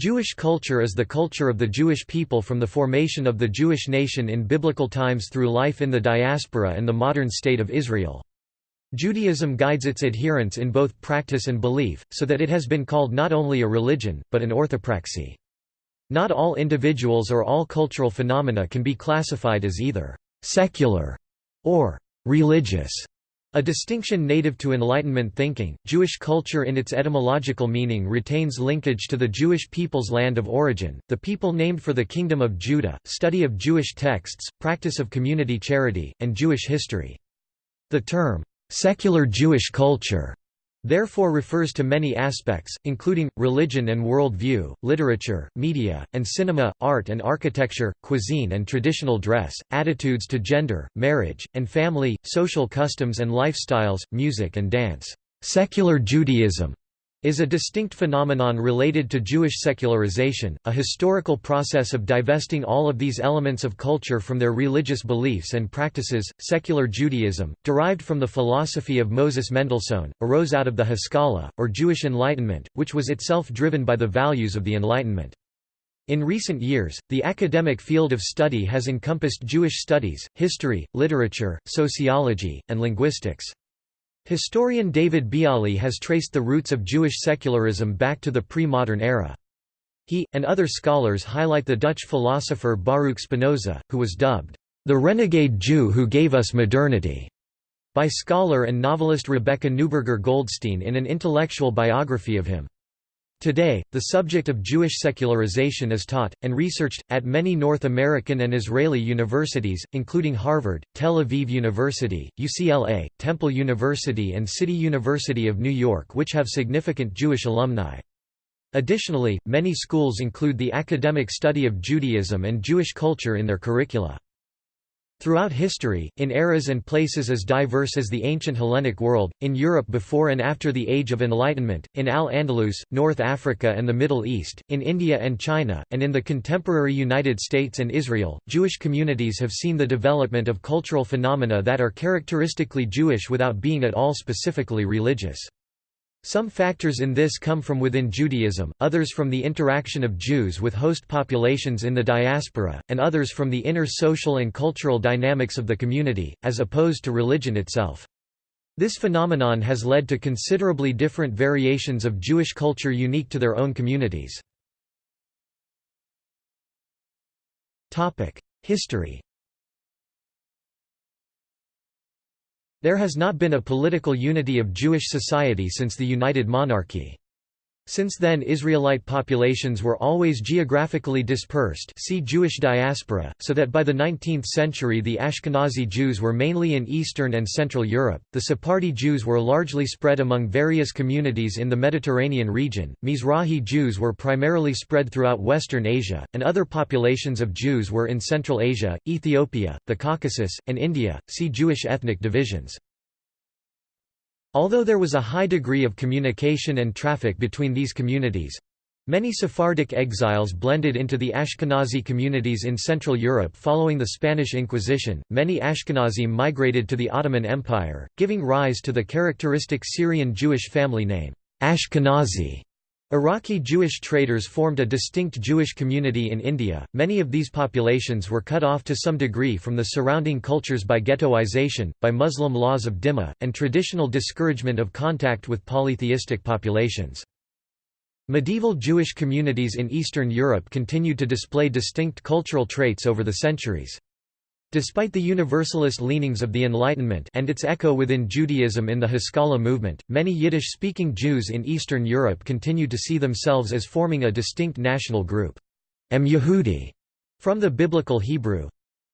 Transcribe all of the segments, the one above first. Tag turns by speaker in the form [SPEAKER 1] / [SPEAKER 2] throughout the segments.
[SPEAKER 1] Jewish culture is the culture of the Jewish people from the formation of the Jewish nation in biblical times through life in the diaspora and the modern state of Israel. Judaism guides its adherents in both practice and belief, so that it has been called not only a religion, but an orthopraxy. Not all individuals or all cultural phenomena can be classified as either «secular» or «religious». A distinction native to Enlightenment thinking, Jewish culture in its etymological meaning retains linkage to the Jewish people's land of origin, the people named for the Kingdom of Judah, study of Jewish texts, practice of community charity, and Jewish history. The term, "'secular Jewish culture' therefore refers to many aspects, including, religion and worldview, literature, media, and cinema, art and architecture, cuisine and traditional dress, attitudes to gender, marriage, and family, social customs and lifestyles, music and dance. Secular Judaism is a distinct phenomenon related to Jewish secularization, a historical process of divesting all of these elements of culture from their religious beliefs and practices. Secular Judaism, derived from the philosophy of Moses Mendelssohn, arose out of the Haskalah, or Jewish Enlightenment, which was itself driven by the values of the Enlightenment. In recent years, the academic field of study has encompassed Jewish studies, history, literature, sociology, and linguistics. Historian David Biale has traced the roots of Jewish secularism back to the pre-modern era. He, and other scholars highlight the Dutch philosopher Baruch Spinoza, who was dubbed, "...the renegade Jew who gave us modernity", by scholar and novelist Rebecca Neuberger Goldstein in an intellectual biography of him. Today, the subject of Jewish secularization is taught, and researched, at many North American and Israeli universities, including Harvard, Tel Aviv University, UCLA, Temple University and City University of New York which have significant Jewish alumni. Additionally, many schools include the academic study of Judaism and Jewish culture in their curricula. Throughout history, in eras and places as diverse as the ancient Hellenic world, in Europe before and after the Age of Enlightenment, in Al-Andalus, North Africa and the Middle East, in India and China, and in the contemporary United States and Israel, Jewish communities have seen the development of cultural phenomena that are characteristically Jewish without being at all specifically religious. Some factors in this come from within Judaism, others from the interaction of Jews with host populations in the diaspora, and others from the inner social and cultural dynamics of the community, as opposed to religion itself. This phenomenon has led to considerably different variations of Jewish culture unique to their own communities. History There has not been a political unity of Jewish society since the United Monarchy. Since then Israelite populations were always geographically dispersed see Jewish diaspora, so that by the 19th century the Ashkenazi Jews were mainly in Eastern and Central Europe, the Sephardi Jews were largely spread among various communities in the Mediterranean region, Mizrahi Jews were primarily spread throughout Western Asia, and other populations of Jews were in Central Asia, Ethiopia, the Caucasus, and India, see Jewish ethnic divisions. Although there was a high degree of communication and traffic between these communities, Many Sephardic exiles blended into the Ashkenazi communities in Central Europe following the Spanish Inquisition. Many Ashkenazi migrated to the Ottoman Empire, giving rise to the characteristic Syrian Jewish family name, Ashkenazi. Iraqi Jewish traders formed a distinct Jewish community in India. Many of these populations were cut off to some degree from the surrounding cultures by ghettoization, by Muslim laws of dhimma, and traditional discouragement of contact with polytheistic populations. Medieval Jewish communities in Eastern Europe continued to display distinct cultural traits over the centuries. Despite the universalist leanings of the Enlightenment and its echo within Judaism in the Haskalah movement, many Yiddish-speaking Jews in Eastern Europe continued to see themselves as forming a distinct national group, Em Yehudi, from the biblical Hebrew.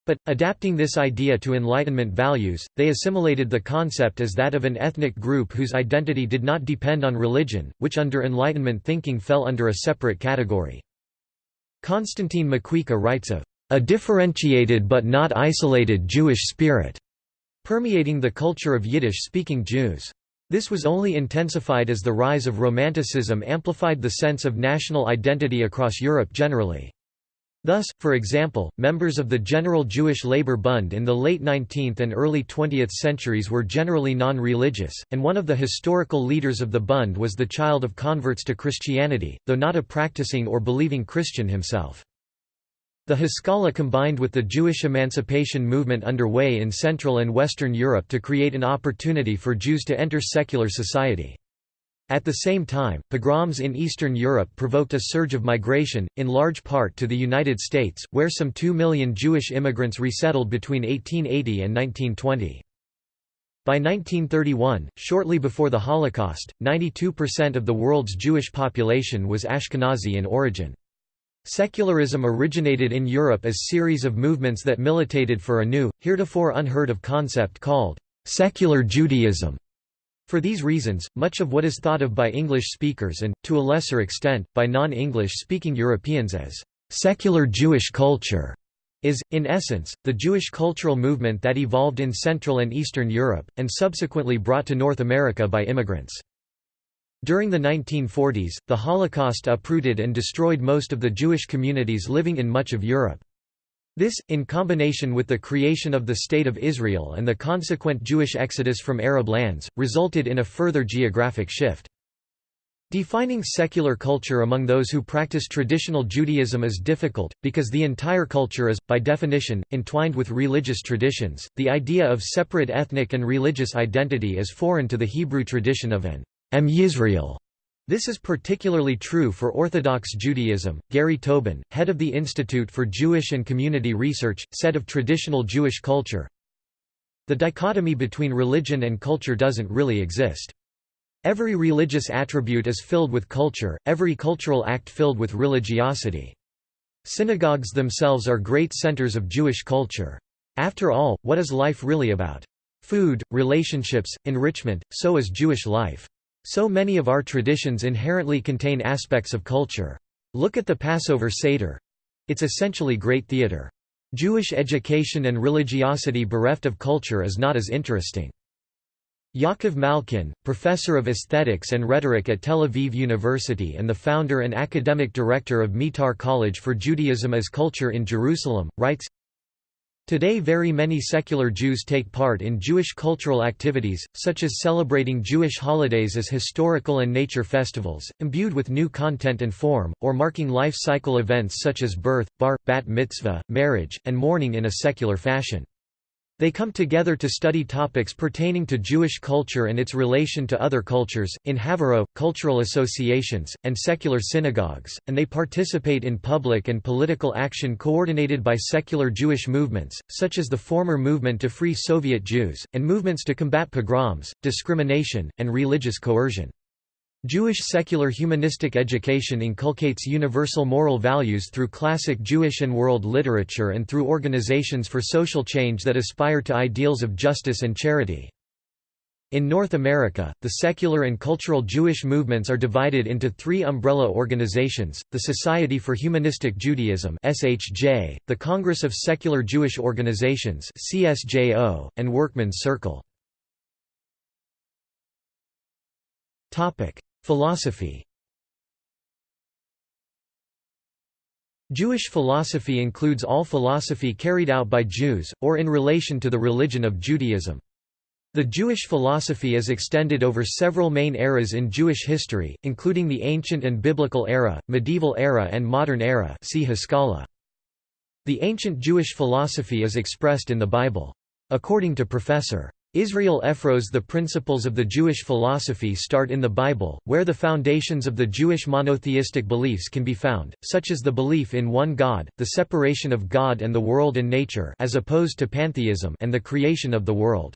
[SPEAKER 1] But, adapting this idea to Enlightenment values, they assimilated the concept as that of an ethnic group whose identity did not depend on religion, which under Enlightenment thinking fell under a separate category. Constantine Makwika writes of a differentiated but not isolated Jewish spirit, permeating the culture of Yiddish-speaking Jews. This was only intensified as the rise of Romanticism amplified the sense of national identity across Europe generally. Thus, for example, members of the General Jewish Labor Bund in the late 19th and early 20th centuries were generally non-religious, and one of the historical leaders of the Bund was the child of converts to Christianity, though not a practicing or believing Christian himself. The Haskalah combined with the Jewish emancipation movement underway in Central and Western Europe to create an opportunity for Jews to enter secular society. At the same time, pogroms in Eastern Europe provoked a surge of migration, in large part to the United States, where some 2 million Jewish immigrants resettled between 1880 and 1920. By 1931, shortly before the Holocaust, 92% of the world's Jewish population was Ashkenazi in origin. Secularism originated in Europe as series of movements that militated for a new, heretofore unheard of concept called secular Judaism. For these reasons, much of what is thought of by English speakers and, to a lesser extent, by non-English speaking Europeans as «secular Jewish culture» is, in essence, the Jewish cultural movement that evolved in Central and Eastern Europe, and subsequently brought to North America by immigrants. During the 1940s, the Holocaust uprooted and destroyed most of the Jewish communities living in much of Europe. This, in combination with the creation of the State of Israel and the consequent Jewish exodus from Arab lands, resulted in a further geographic shift. Defining secular culture among those who practice traditional Judaism is difficult, because the entire culture is, by definition, entwined with religious traditions. The idea of separate ethnic and religious identity is foreign to the Hebrew tradition of an Am Yisrael this is particularly true for Orthodox Judaism. Gary Tobin, head of the Institute for Jewish and Community Research, said of traditional Jewish culture The dichotomy between religion and culture doesn't really exist. Every religious attribute is filled with culture, every cultural act filled with religiosity. Synagogues themselves are great centers of Jewish culture. After all, what is life really about? Food, relationships, enrichment, so is Jewish life. So many of our traditions inherently contain aspects of culture. Look at the Passover Seder. It's essentially great theater. Jewish education and religiosity bereft of culture is not as interesting. Yaakov Malkin, professor of aesthetics and rhetoric at Tel Aviv University and the founder and academic director of Meitar College for Judaism as Culture in Jerusalem, writes, Today very many secular Jews take part in Jewish cultural activities, such as celebrating Jewish holidays as historical and nature festivals, imbued with new content and form, or marking life cycle events such as birth, bar, bat mitzvah, marriage, and mourning in a secular fashion. They come together to study topics pertaining to Jewish culture and its relation to other cultures, in Havurot, cultural associations, and secular synagogues, and they participate in public and political action coordinated by secular Jewish movements, such as the former movement to free Soviet Jews, and movements to combat pogroms, discrimination, and religious coercion. Jewish secular humanistic education inculcates universal moral values through classic Jewish and world literature and through organizations for social change that aspire to ideals of justice and charity. In North America, the secular and cultural Jewish movements are divided into three umbrella organizations, the Society for Humanistic Judaism SHJ, the Congress of Secular Jewish Organizations CSJO, and Workmen's Circle. Philosophy Jewish philosophy includes all philosophy carried out by Jews, or in relation to the religion of Judaism. The Jewish philosophy is extended over several main eras in Jewish history, including the ancient and biblical era, medieval era and modern era see Haskalah. The ancient Jewish philosophy is expressed in the Bible. According to Professor. Israel Efros The principles of the Jewish philosophy start in the Bible, where the foundations of the Jewish monotheistic beliefs can be found, such as the belief in one God, the separation of God and the world and nature as opposed to pantheism and the creation of the world.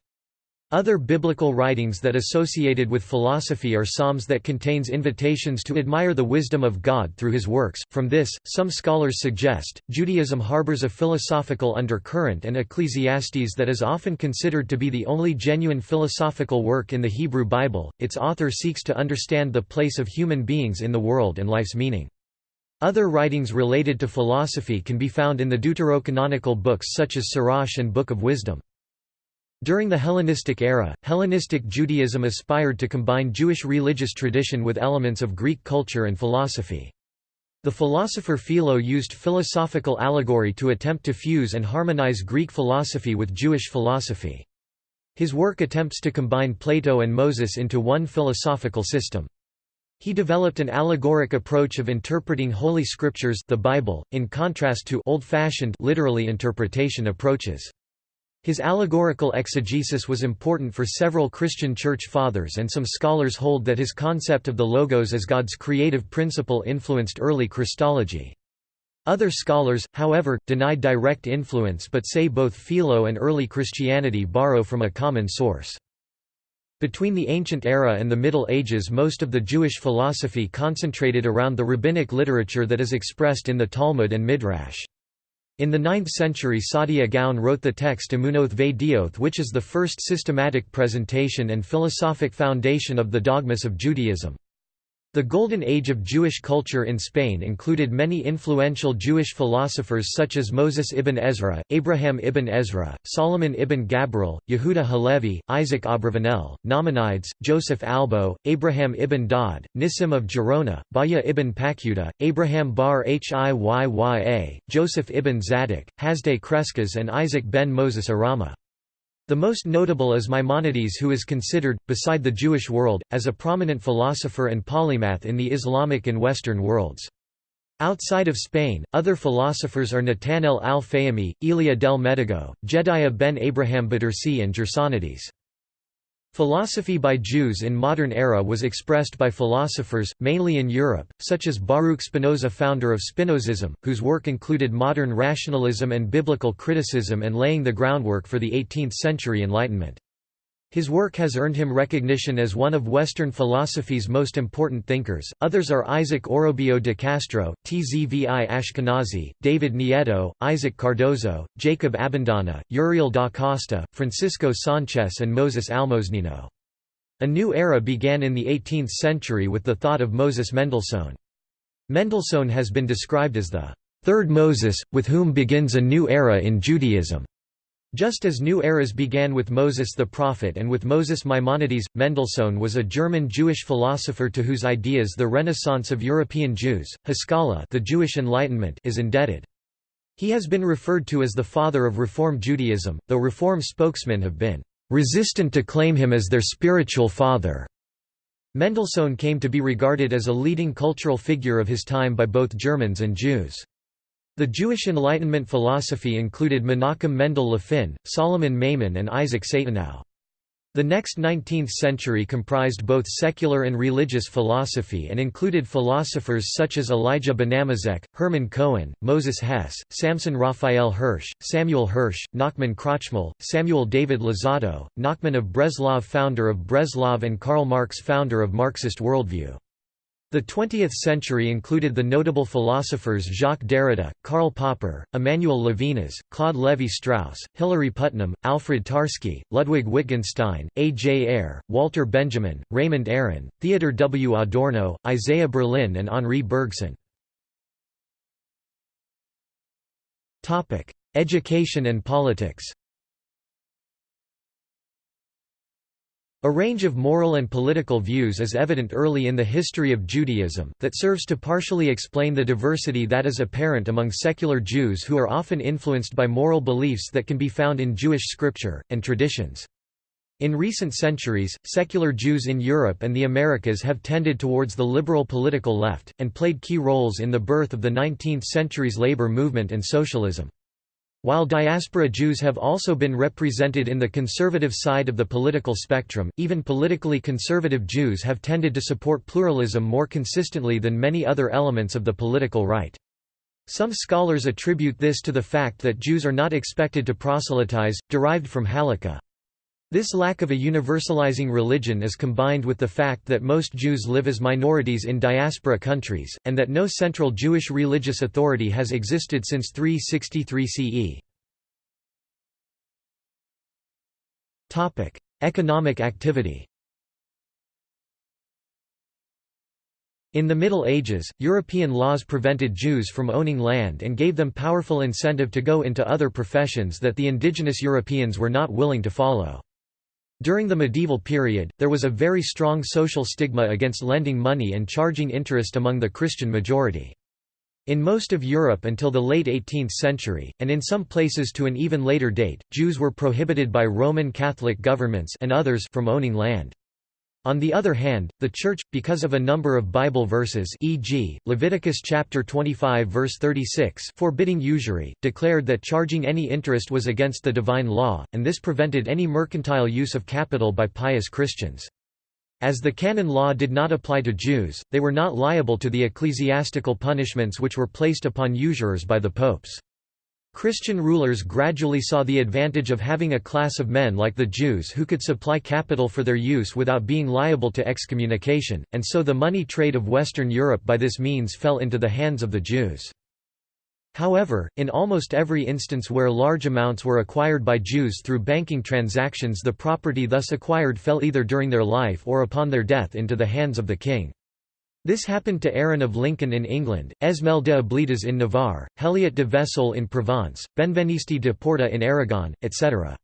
[SPEAKER 1] Other biblical writings that associated with philosophy are Psalms that contains invitations to admire the wisdom of God through his works. From this, some scholars suggest, Judaism harbors a philosophical undercurrent and Ecclesiastes that is often considered to be the only genuine philosophical work in the Hebrew Bible. Its author seeks to understand the place of human beings in the world and life's meaning. Other writings related to philosophy can be found in the deuterocanonical books such as Sirach and Book of Wisdom. During the Hellenistic era, Hellenistic Judaism aspired to combine Jewish religious tradition with elements of Greek culture and philosophy. The philosopher Philo used philosophical allegory to attempt to fuse and harmonize Greek philosophy with Jewish philosophy. His work attempts to combine Plato and Moses into one philosophical system. He developed an allegoric approach of interpreting holy scriptures the Bible, in contrast to old-fashioned literally interpretation approaches. His allegorical exegesis was important for several Christian church fathers and some scholars hold that his concept of the Logos as God's creative principle influenced early Christology. Other scholars, however, deny direct influence but say both Philo and early Christianity borrow from a common source. Between the Ancient Era and the Middle Ages most of the Jewish philosophy concentrated around the rabbinic literature that is expressed in the Talmud and Midrash. In the 9th century Saadia Gaon wrote the text Emunoth Vedioth which is the first systematic presentation and philosophic foundation of the dogmas of Judaism. The Golden Age of Jewish culture in Spain included many influential Jewish philosophers such as Moses ibn Ezra, Abraham ibn Ezra, Solomon ibn Gabirol, Yehuda Halevi, Isaac Abravanel, Nachmanides, Joseph Albo, Abraham ibn Daud, Nissim of Gerona, Bahya ibn Paquda, Abraham bar Hiyya, Joseph ibn Zadok, Hasdai Crescas and Isaac ben Moses Arama. The most notable is Maimonides who is considered, beside the Jewish world, as a prominent philosopher and polymath in the Islamic and Western worlds. Outside of Spain, other philosophers are Nethanel al-Fayyumi, Elia del Medigo, Jedaiah ben Abraham Bedersi and Gersonides. Philosophy by Jews in modern era was expressed by philosophers, mainly in Europe, such as Baruch Spinoza founder of Spinozism, whose work included modern rationalism and biblical criticism and laying the groundwork for the 18th-century Enlightenment. His work has earned him recognition as one of Western philosophy's most important thinkers. Others are Isaac Orobio de Castro, Tzvi Ashkenazi, David Nieto, Isaac Cardozo, Jacob Abendana, Uriel da Costa, Francisco Sanchez, and Moses Almosnino. A new era began in the 18th century with the thought of Moses Mendelssohn. Mendelssohn has been described as the third Moses, with whom begins a new era in Judaism. Just as new eras began with Moses the prophet and with Moses Maimonides, Mendelssohn was a German Jewish philosopher to whose ideas the Renaissance of European Jews, Haskalah the Jewish Enlightenment is indebted. He has been referred to as the father of Reform Judaism, though Reform spokesmen have been resistant to claim him as their spiritual father. Mendelssohn came to be regarded as a leading cultural figure of his time by both Germans and Jews. The Jewish Enlightenment philosophy included Menachem Mendel Levin, Solomon Maimon and Isaac Satanow. The next 19th century comprised both secular and religious philosophy and included philosophers such as Elijah Benamozegh, Hermann Cohen, Moses Hess, Samson Raphael Hirsch, Samuel Hirsch, Nachman Krochmal, Samuel David Luzzatto, Nachman of Breslov founder of Breslov and Karl Marx founder of Marxist worldview. The 20th century included the notable philosophers Jacques Derrida, Karl Popper, Emmanuel Levinas, Claude Lévi-Strauss, Hilary Putnam, Alfred Tarski, Ludwig Wittgenstein, A. J. Ayer, Walter Benjamin, Raymond Aron, Theodor W. Adorno, Isaiah Berlin and Henri Bergson. Education and politics A range of moral and political views is evident early in the history of Judaism, that serves to partially explain the diversity that is apparent among secular Jews who are often influenced by moral beliefs that can be found in Jewish scripture, and traditions. In recent centuries, secular Jews in Europe and the Americas have tended towards the liberal political left, and played key roles in the birth of the 19th century's labor movement and socialism. While diaspora Jews have also been represented in the conservative side of the political spectrum, even politically conservative Jews have tended to support pluralism more consistently than many other elements of the political right. Some scholars attribute this to the fact that Jews are not expected to proselytize, derived from halakha. This lack of a universalizing religion is combined with the fact that most Jews live as minorities in diaspora countries, and that no central Jewish religious authority has existed since 363 CE. Economic activity In the Middle Ages, European laws prevented Jews from owning land and gave them powerful incentive to go into other professions that the indigenous Europeans were not willing to follow. During the medieval period, there was a very strong social stigma against lending money and charging interest among the Christian majority. In most of Europe until the late 18th century, and in some places to an even later date, Jews were prohibited by Roman Catholic governments and others from owning land. On the other hand, the Church, because of a number of Bible verses e.g., Leviticus chapter 25 verse 36 forbidding usury, declared that charging any interest was against the divine law, and this prevented any mercantile use of capital by pious Christians. As the canon law did not apply to Jews, they were not liable to the ecclesiastical punishments which were placed upon usurers by the popes. Christian rulers gradually saw the advantage of having a class of men like the Jews who could supply capital for their use without being liable to excommunication, and so the money trade of Western Europe by this means fell into the hands of the Jews. However, in almost every instance where large amounts were acquired by Jews through banking transactions the property thus acquired fell either during their life or upon their death into the hands of the king. This happened to Aaron of Lincoln in England, Ezmel de Ablitas in Navarre, Heliot de Vesoul in Provence, Benveniste de Porta in Aragon, etc.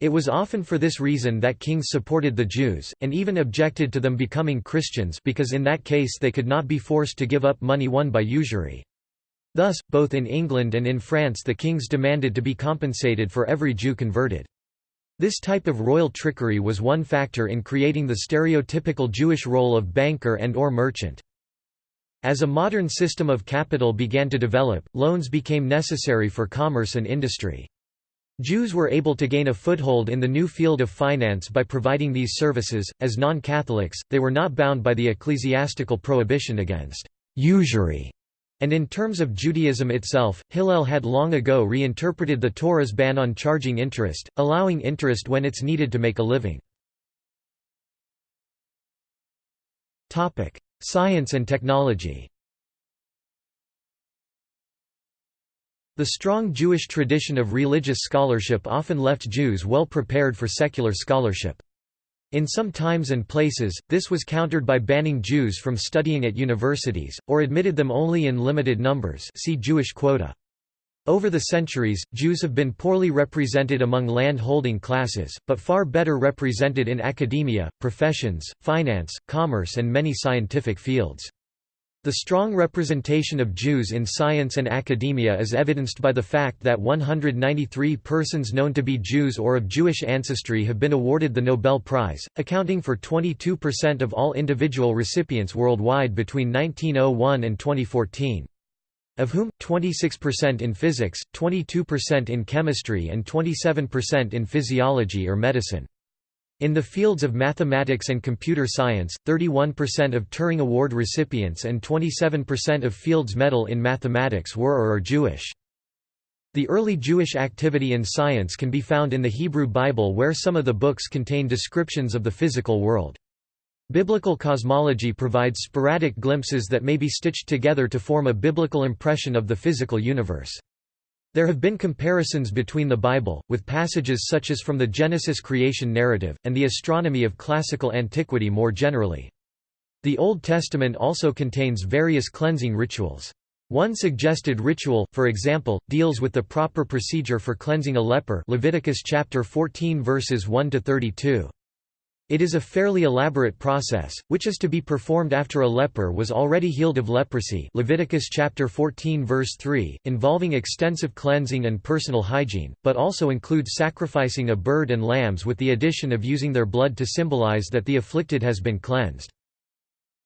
[SPEAKER 1] It was often for this reason that kings supported the Jews, and even objected to them becoming Christians because in that case they could not be forced to give up money won by usury. Thus, both in England and in France the kings demanded to be compensated for every Jew converted. This type of royal trickery was one factor in creating the stereotypical Jewish role of banker and or merchant. As a modern system of capital began to develop, loans became necessary for commerce and industry. Jews were able to gain a foothold in the new field of finance by providing these services. As non Catholics, they were not bound by the ecclesiastical prohibition against usury and in terms of Judaism itself, Hillel had long ago reinterpreted the Torah's ban on charging interest, allowing interest when it's needed to make a living. Science and technology The strong Jewish tradition of religious scholarship often left Jews well prepared for secular scholarship. In some times and places, this was countered by banning Jews from studying at universities, or admitted them only in limited numbers see Jewish quota. Over the centuries, Jews have been poorly represented among land-holding classes, but far better represented in academia, professions, finance, commerce and many scientific fields. The strong representation of Jews in science and academia is evidenced by the fact that 193 persons known to be Jews or of Jewish ancestry have been awarded the Nobel Prize, accounting for 22% of all individual recipients worldwide between 1901 and 2014. Of whom, 26% in physics, 22% in chemistry and 27% in physiology or medicine. In the fields of mathematics and computer science, 31% of Turing Award recipients and 27% of Fields Medal in mathematics were or are Jewish. The early Jewish activity in science can be found in the Hebrew Bible where some of the books contain descriptions of the physical world. Biblical cosmology provides sporadic glimpses that may be stitched together to form a biblical impression of the physical universe. There have been comparisons between the Bible, with passages such as from the Genesis creation narrative, and the astronomy of classical antiquity more generally. The Old Testament also contains various cleansing rituals. One suggested ritual, for example, deals with the proper procedure for cleansing a leper Leviticus chapter 14 verses 1 to 32. It is a fairly elaborate process, which is to be performed after a leper was already healed of leprosy Leviticus chapter 14 verse 3, involving extensive cleansing and personal hygiene, but also includes sacrificing a bird and lambs with the addition of using their blood to symbolize that the afflicted has been cleansed.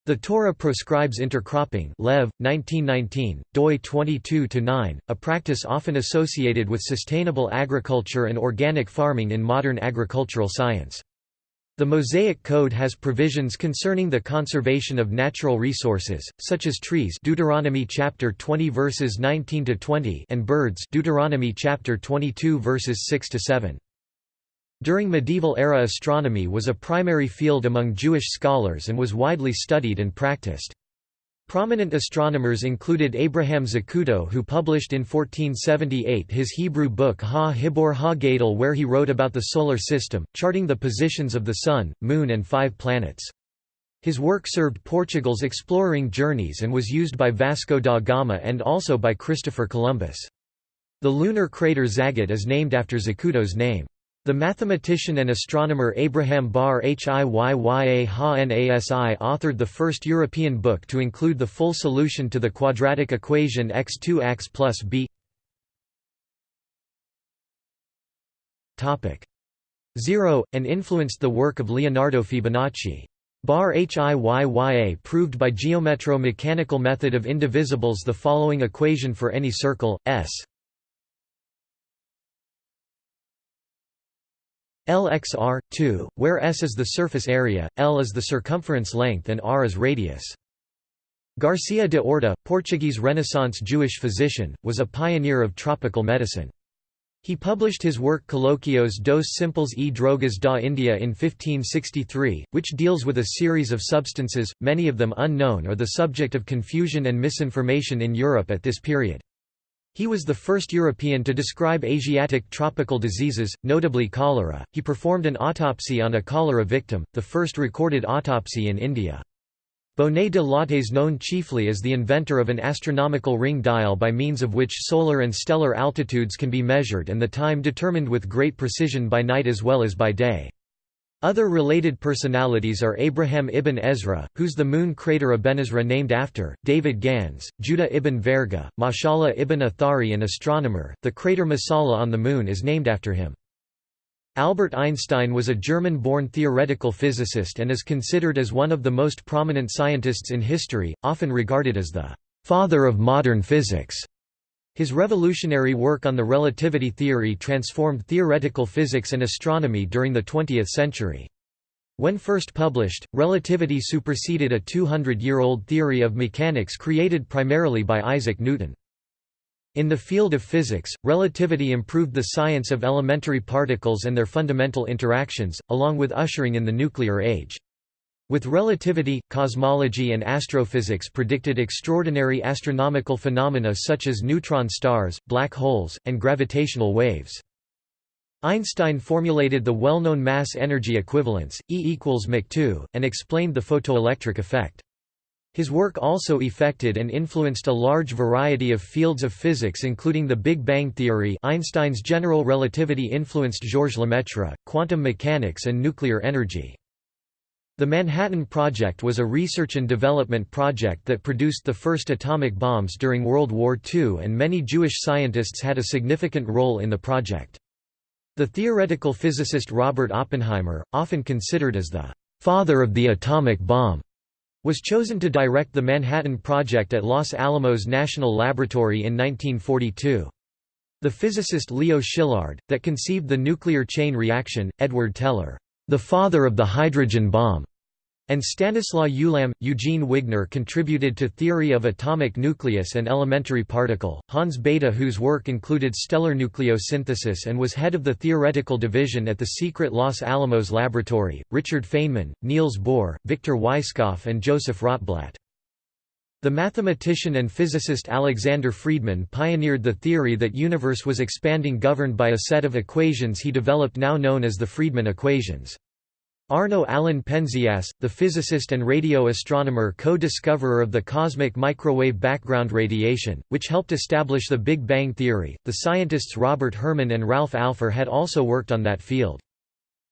[SPEAKER 1] The Torah proscribes intercropping Lev, 1919, doi 22-9, a practice often associated with sustainable agriculture and organic farming in modern agricultural science. The Mosaic Code has provisions concerning the conservation of natural resources, such as trees Deuteronomy chapter 20 verses 19 to 20 and birds Deuteronomy chapter 22 verses 6 to 7. During medieval era astronomy was a primary field among Jewish scholars and was widely studied and practiced. Prominent astronomers included Abraham Zacuto who published in 1478 his Hebrew book Ha Hibor Ha Gadol where he wrote about the Solar System, charting the positions of the Sun, Moon and five planets. His work served Portugal's exploring journeys and was used by Vasco da Gama and also by Christopher Columbus. The lunar crater Zagut is named after Zacuto's name. The mathematician and astronomer Abraham Bar Hiyya Ha-Nasi authored the first European book to include the full solution to the quadratic equation x2x plus b. 0, and influenced the work of Leonardo Fibonacci. Bar Hiyya proved by geometro-mechanical method of indivisibles the following equation for any circle, S LXR, 2, where S is the surface area, L is the circumference length and R is radius. Garcia de Orta, Portuguese Renaissance Jewish physician, was a pioneer of tropical medicine. He published his work Colloquios dos Simples e Drogas da India in 1563, which deals with a series of substances, many of them unknown or the subject of confusion and misinformation in Europe at this period. He was the first European to describe Asiatic tropical diseases, notably cholera. He performed an autopsy on a cholera victim, the first recorded autopsy in India. Bonet de Latte is known chiefly as the inventor of an astronomical ring dial by means of which solar and stellar altitudes can be measured and the time determined with great precision by night as well as by day. Other related personalities are Abraham ibn Ezra, whose the moon crater Abenezra named after, David Gans, Judah ibn Verga, Mashallah ibn Athari an astronomer, the crater Messala on the moon is named after him. Albert Einstein was a German-born theoretical physicist and is considered as one of the most prominent scientists in history, often regarded as the «father of modern physics». His revolutionary work on the relativity theory transformed theoretical physics and astronomy during the 20th century. When first published, relativity superseded a 200-year-old theory of mechanics created primarily by Isaac Newton. In the field of physics, relativity improved the science of elementary particles and their fundamental interactions, along with ushering in the nuclear age. With relativity, cosmology and astrophysics predicted extraordinary astronomical phenomena such as neutron stars, black holes, and gravitational waves. Einstein formulated the well-known mass-energy equivalence, E equals mc2, and explained the photoelectric effect. His work also effected and influenced a large variety of fields of physics including the Big Bang theory Einstein's general relativity influenced Georges Lemaitre, quantum mechanics and nuclear energy. The Manhattan Project was a research and development project that produced the first atomic bombs during World War II and many Jewish scientists had a significant role in the project. The theoretical physicist Robert Oppenheimer, often considered as the «father of the atomic bomb», was chosen to direct the Manhattan Project at Los Alamos National Laboratory in 1942. The physicist Leo Szilard, that conceived the nuclear chain reaction, Edward Teller the father of the hydrogen bomb, and Stanislaw Ulam. Eugene Wigner contributed to theory of atomic nucleus and elementary particle, Hans Bethe whose work included stellar nucleosynthesis and was head of the theoretical division at the secret Los Alamos laboratory, Richard Feynman, Niels Bohr, Victor Weisskopf and Joseph Rotblat. The mathematician and physicist Alexander Friedmann pioneered the theory that universe was expanding governed by a set of equations he developed now known as the Friedmann equations. Arno Allen Penzias, the physicist and radio astronomer co-discoverer of the cosmic microwave background radiation, which helped establish the Big Bang theory. The scientists Robert Herman and Ralph Alpher had also worked on that field.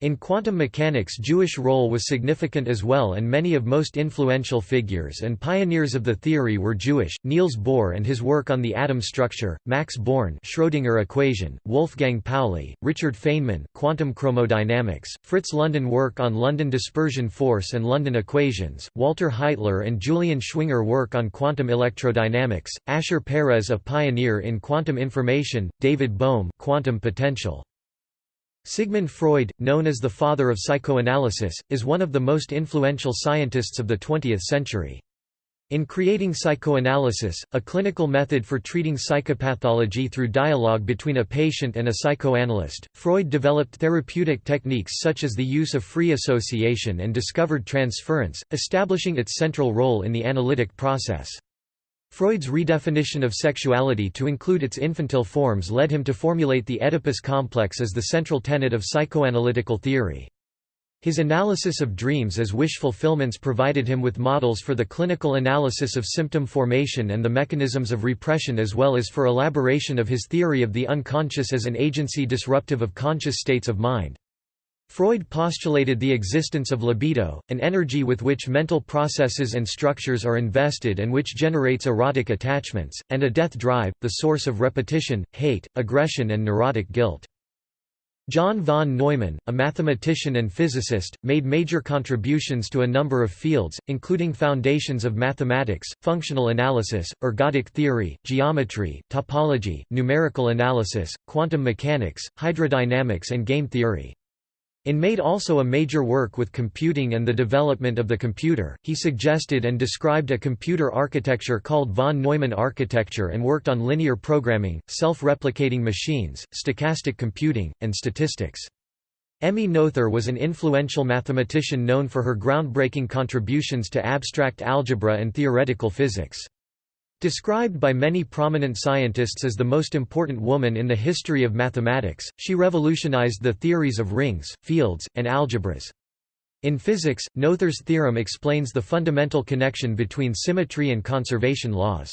[SPEAKER 1] In quantum mechanics Jewish role was significant as well and many of most influential figures and pioneers of the theory were Jewish, Niels Bohr and his work on the atom structure, Max Born Schrödinger equation, Wolfgang Pauli, Richard Feynman quantum chromodynamics, Fritz London work on London dispersion force and London equations, Walter Heitler and Julian Schwinger work on quantum electrodynamics, Asher Peres a pioneer in quantum information, David Bohm quantum potential. Sigmund Freud, known as the father of psychoanalysis, is one of the most influential scientists of the 20th century. In creating psychoanalysis, a clinical method for treating psychopathology through dialogue between a patient and a psychoanalyst, Freud developed therapeutic techniques such as the use of free association and discovered transference, establishing its central role in the analytic process. Freud's redefinition of sexuality to include its infantile forms led him to formulate the Oedipus complex as the central tenet of psychoanalytical theory. His analysis of dreams as wish fulfillments provided him with models for the clinical analysis of symptom formation and the mechanisms of repression as well as for elaboration of his theory of the unconscious as an agency disruptive of conscious states of mind. Freud postulated the existence of libido, an energy with which mental processes and structures are invested and which generates erotic attachments, and a death drive, the source of repetition, hate, aggression and neurotic guilt. John von Neumann, a mathematician and physicist, made major contributions to a number of fields, including foundations of mathematics, functional analysis, ergodic theory, geometry, topology, numerical analysis, quantum mechanics, hydrodynamics and game theory. In made also a major work with computing and the development of the computer, he suggested and described a computer architecture called von Neumann architecture and worked on linear programming, self-replicating machines, stochastic computing, and statistics. Emmy Noether was an influential mathematician known for her groundbreaking contributions to abstract algebra and theoretical physics. Described by many prominent scientists as the most important woman in the history of mathematics, she revolutionized the theories of rings, fields, and algebras. In physics, Noether's theorem explains the fundamental connection between symmetry and conservation laws.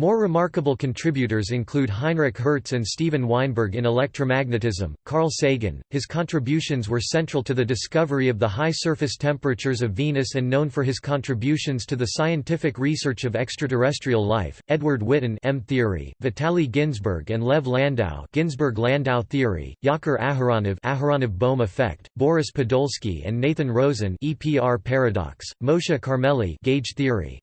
[SPEAKER 1] More remarkable contributors include Heinrich Hertz and Steven Weinberg in electromagnetism, Carl Sagan, his contributions were central to the discovery of the high surface temperatures of Venus and known for his contributions to the scientific research of extraterrestrial life, Edward Witten M-theory, Vitaly Ginzburg and Lev Landau Ginzburg-Landau theory, Yakir Aharonov Aharonov-Bohm effect, Boris Podolsky and Nathan Rosen EPR paradox, Moshe Carmeli gauge theory.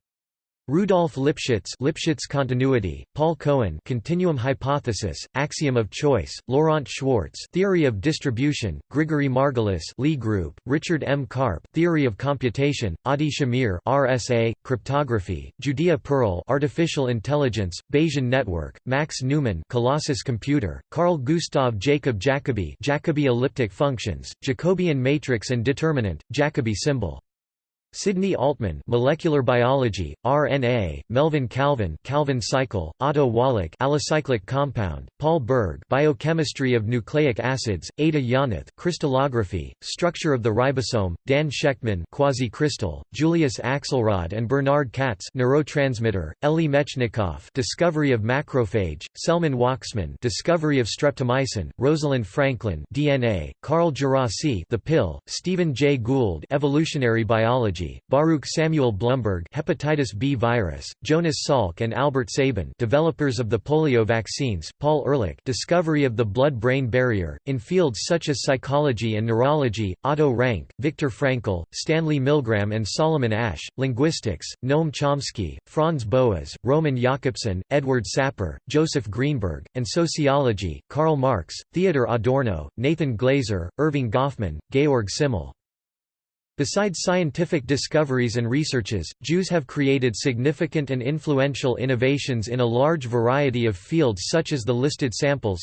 [SPEAKER 1] Rudolf Lipschitz Lipschitz continuity, Paul Cohen continuum hypothesis, axiom of choice, Laurent Schwartz theory of distribution, Grigory Margulis Lie group, Richard M. Karp theory of computation, Adi Shamir RSA, cryptography, Judea Pearl artificial intelligence, Bayesian network, Max Newman Colossus computer, Carl Gustav Jacob Jacobi Jacobi elliptic functions, Jacobian matrix and determinant, Jacobi symbol Sidney Altman Molecular Biology, RNA, Melvin Calvin Calvin cycle, Otto Wallach Alicyclic compound, Paul Berg Biochemistry of nucleic acids, Ada Yonath Crystallography, Structure of the ribosome, Dan Shechtman Quasi-crystal, Julius Axelrod and Bernard Katz Neurotransmitter, Elie Metchnikoff Discovery of macrophage, Selman Waksman Discovery of streptomycin, Rosalind Franklin DNA, Carl Djerassi The Pill, Stephen Jay Gould Evolutionary Biology Baruch Samuel Blumberg hepatitis B virus, Jonas Salk and Albert Sabin developers of the polio vaccines, Paul Ehrlich discovery of the blood-brain barrier, in fields such as psychology and neurology, Otto Rank, Viktor Frankl, Stanley Milgram and Solomon Asch, linguistics, Noam Chomsky, Franz Boas, Roman Jakobson, Edward Sapir, Joseph Greenberg, and sociology, Karl Marx, Theodor Adorno, Nathan Glazer, Erving Goffman, Georg Simmel. Besides scientific discoveries and researches, Jews have created significant and influential innovations in a large variety of fields such as the listed samples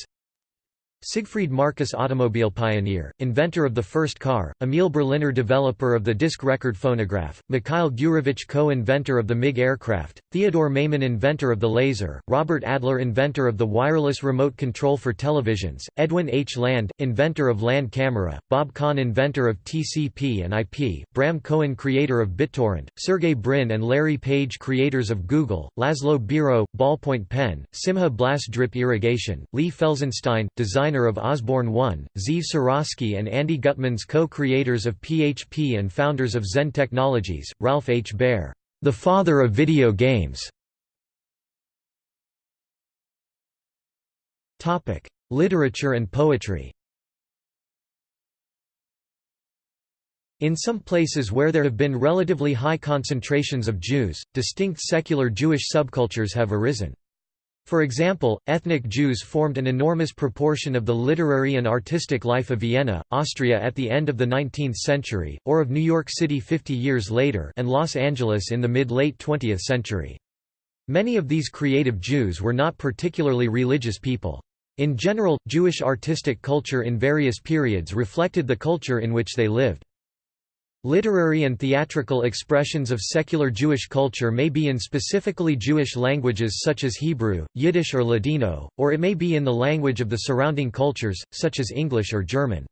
[SPEAKER 1] Siegfried Marcus automobile pioneer, inventor of the first car, Emil Berliner developer of the disc record phonograph, Mikhail Gurevich co-inventor of the MiG aircraft, Theodore Maiman inventor of the laser, Robert Adler inventor of the wireless remote control for televisions, Edwin H. Land, inventor of land camera, Bob Kahn inventor of TCP and IP, Bram Cohen creator of BitTorrent, Sergey Brin and Larry Page creators of Google, Laszlo Biro, ballpoint pen, Simcha Blass drip irrigation, Lee Felsenstein, designer designer of Osborne 1, Zeev Suraski and Andi Gutmans co-creators of PHP and founders of Zend Technologies, Ralph H. Baer, the father of video games. Literature and poetry In some places where there have been relatively high concentrations of Jews, distinct secular Jewish subcultures have arisen. For example, ethnic Jews formed an enormous proportion of the literary and artistic life of Vienna, Austria at the end of the 19th century, or of New York City 50 years later and Los Angeles in the mid-late 20th century. Many of these creative Jews were not particularly religious people. In general, Jewish artistic culture in various periods reflected the culture in which they lived. Literary and theatrical expressions of secular Jewish culture may be in specifically Jewish languages such as Hebrew, Yiddish or Ladino, or it may be in the language of the surrounding cultures, such as English or German.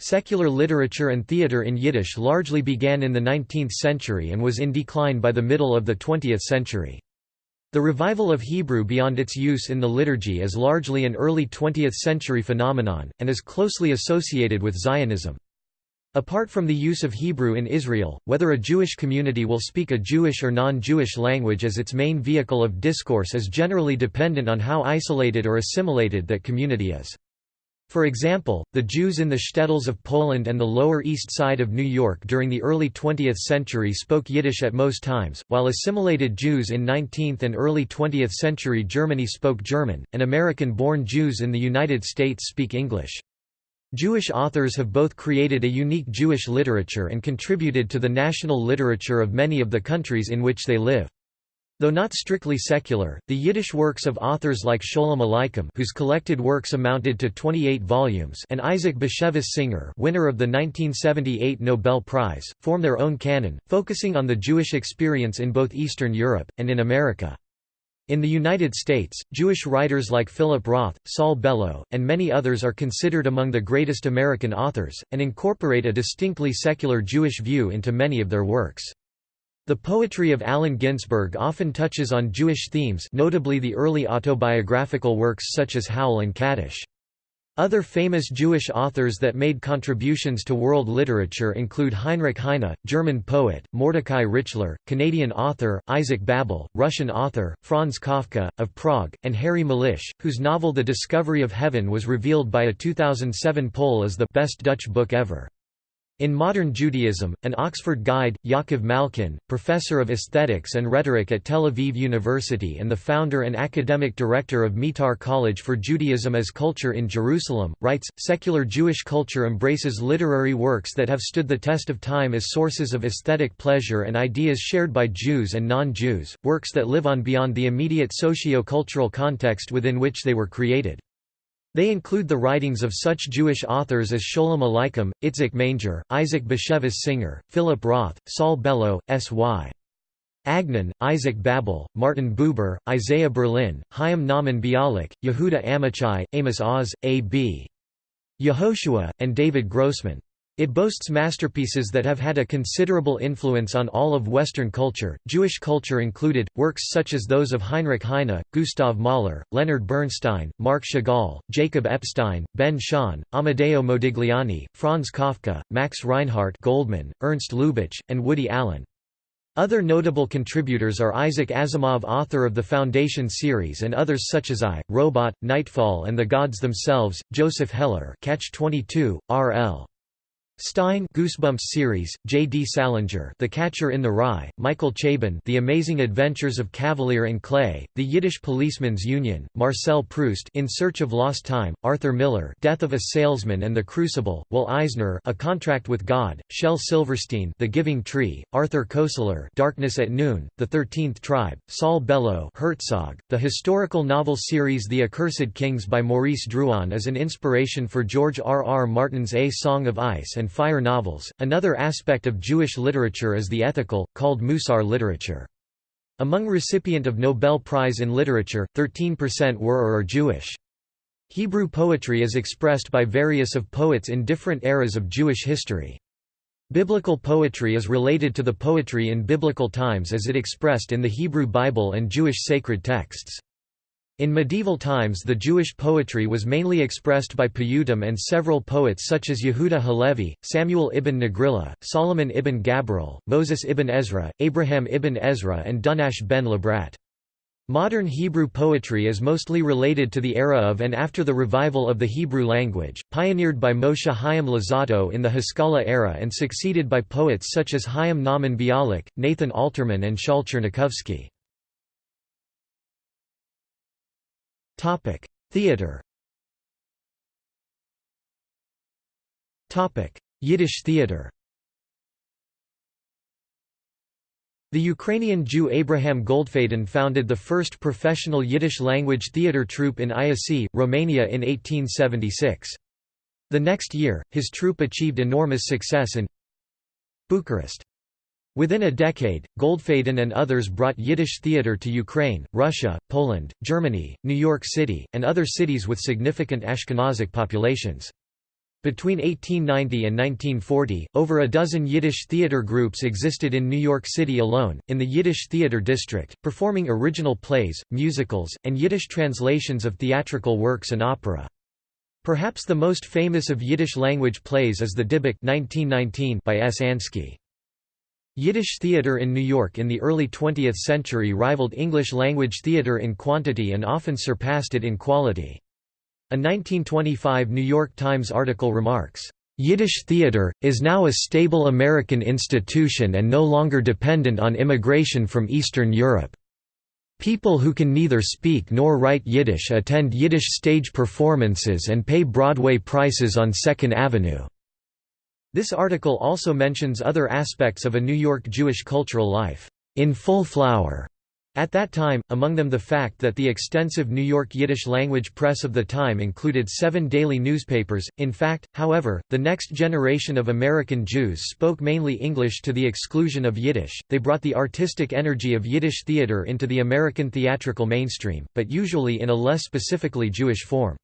[SPEAKER 1] Secular literature and theatre in Yiddish largely began in the 19th century and was in decline by the middle of the 20th century. The revival of Hebrew beyond its use in the liturgy is largely an early 20th century phenomenon, and is closely associated with Zionism. Apart from the use of Hebrew in Israel, whether a Jewish community will speak a Jewish or non-Jewish language as its main vehicle of discourse is generally dependent on how isolated or assimilated that community is. For example, the Jews in the shtetls of Poland and the Lower East Side of New York during the early 20th century spoke Yiddish at most times, while assimilated Jews in 19th and early 20th century Germany spoke German, and American-born Jews in the United States speak English. Jewish authors have both created a unique Jewish literature and contributed to the national literature of many of the countries in which they live. Though not strictly secular, the Yiddish works of authors like Sholem Aleichem whose collected works amounted to 28 volumes and Isaac Bashevis Singer winner of the 1978 Nobel Prize, form their own canon, focusing on the Jewish experience in both Eastern Europe, and in America. In the United States, Jewish writers like Philip Roth, Saul Bellow, and many others are considered among the greatest American authors, and incorporate a distinctly secular Jewish view into many of their works. The poetry of Allen Ginsberg often touches on Jewish themes notably the early autobiographical works such as Howl and Kaddish. Other famous Jewish authors that made contributions to world literature include Heinrich Heine, German poet, Mordecai Richler, Canadian author, Isaac Babel, Russian author, Franz Kafka, of Prague, and Harry Mulisch, whose novel The Discovery of Heaven was revealed by a 2007 poll as the best Dutch book ever. In Modern Judaism, an Oxford guide, Yaakov Malkin, professor of aesthetics and rhetoric at Tel Aviv University and the founder and academic director of Meitar College for Judaism as Culture in Jerusalem, writes, Secular Jewish culture embraces literary works that have stood the test of time as sources of aesthetic pleasure and ideas shared by Jews and non-Jews, works that live on beyond the immediate socio-cultural context within which they were created. They include the writings of such Jewish authors as Sholem Aleichem, Itzik Manger, Isaac Bashevis Singer, Philip Roth, Saul Bellow, S.Y. Agnon, Isaac Babel, Martin Buber, Isaiah Berlin, Chaim Nahman Bialik, Yehuda Amichai, Amos Oz, A.B. Yehoshua, and David Grossman. It boasts masterpieces that have had a considerable influence on all of Western culture, Jewish culture included, works such as those of Heinrich Heine, Gustav Mahler, Leonard Bernstein, Marc Chagall, Jacob Epstein, Ben Shahn, Amedeo Modigliani, Franz Kafka, Max Reinhardt Goldman, Ernst Lubitsch, and Woody Allen. Other notable contributors are Isaac Asimov author of the Foundation series and others such as I, Robot, Nightfall and the Gods Themselves, Joseph Heller Catch-22, R.L. Stine Goosebumps series, J. D. Salinger The Catcher in the Rye, Michael Chabon The Amazing Adventures of Kavalier and Clay, The Yiddish Policemen's Union, Marcel Proust In Search of Lost Time, Arthur Miller Death of a Salesman and the Crucible, Will Eisner A Contract with God, Shel Silverstein The Giving Tree, Arthur Koestler Darkness at Noon, The Thirteenth Tribe, Saul Bellow Herzog, The historical novel series The Accursed Kings by Maurice Druon is an inspiration for George R. R. Martin's A Song of Ice and and fire novels. Another aspect of Jewish literature is the ethical, called Musar literature. Among recipient of Nobel Prize in Literature, 13% were or are Jewish. Hebrew poetry is expressed by various of poets in different eras of Jewish history. Biblical poetry is related to the poetry in biblical times as it expressed in the Hebrew Bible and Jewish sacred texts. In medieval times the Jewish poetry was mainly expressed by Piyutim and several poets such as Yehuda Halevi, Samuel ibn Naghrillah, Solomon ibn Gabirol, Moses ibn Ezra, Abraham ibn Ezra and Dunash ben Labrat. Modern Hebrew poetry is mostly related to the era of and after the revival of the Hebrew language, pioneered by Moshe Chaim Luzzatto in the Haskalah era and succeeded by poets such as Chaim Nahman Bialik, Nathan Alterman and Shaul Tchernichovsky. Topic: Theater. Topic: Yiddish theater. The Ukrainian Jew Abraham Goldfaden founded the first professional Yiddish-language theater troupe in Iasi, Romania in 1876. The next year, his troupe achieved enormous success in Bucharest. Within a decade, Goldfaden and others brought Yiddish theater to Ukraine, Russia, Poland, Germany, New York City, and other cities with significant Ashkenazic populations. Between 1890 and 1940, over a dozen Yiddish theater groups existed in New York City alone, in the Yiddish Theater District, performing original plays, musicals, and Yiddish translations of theatrical works and opera. Perhaps the most famous of Yiddish-language plays is The Dybbuk 1919 by S. Ansky. Yiddish theater in New York in the early 20th century rivaled English-language theater in quantity and often surpassed it in quality. A 1925 New York Times article remarks, "...Yiddish theater, is now a stable American institution and no longer dependent on immigration from Eastern Europe. People who can neither speak nor write Yiddish attend Yiddish stage performances and pay Broadway prices on Second Avenue." This article also mentions other aspects of a New York Jewish cultural life, "...in full flower." At that time, among them the fact that the extensive New York Yiddish-language press of the time included seven daily newspapers. In fact, however, the next generation of American Jews spoke mainly English to the exclusion of Yiddish. They brought the artistic energy of Yiddish theater into the American theatrical mainstream, but usually in a less specifically Jewish form.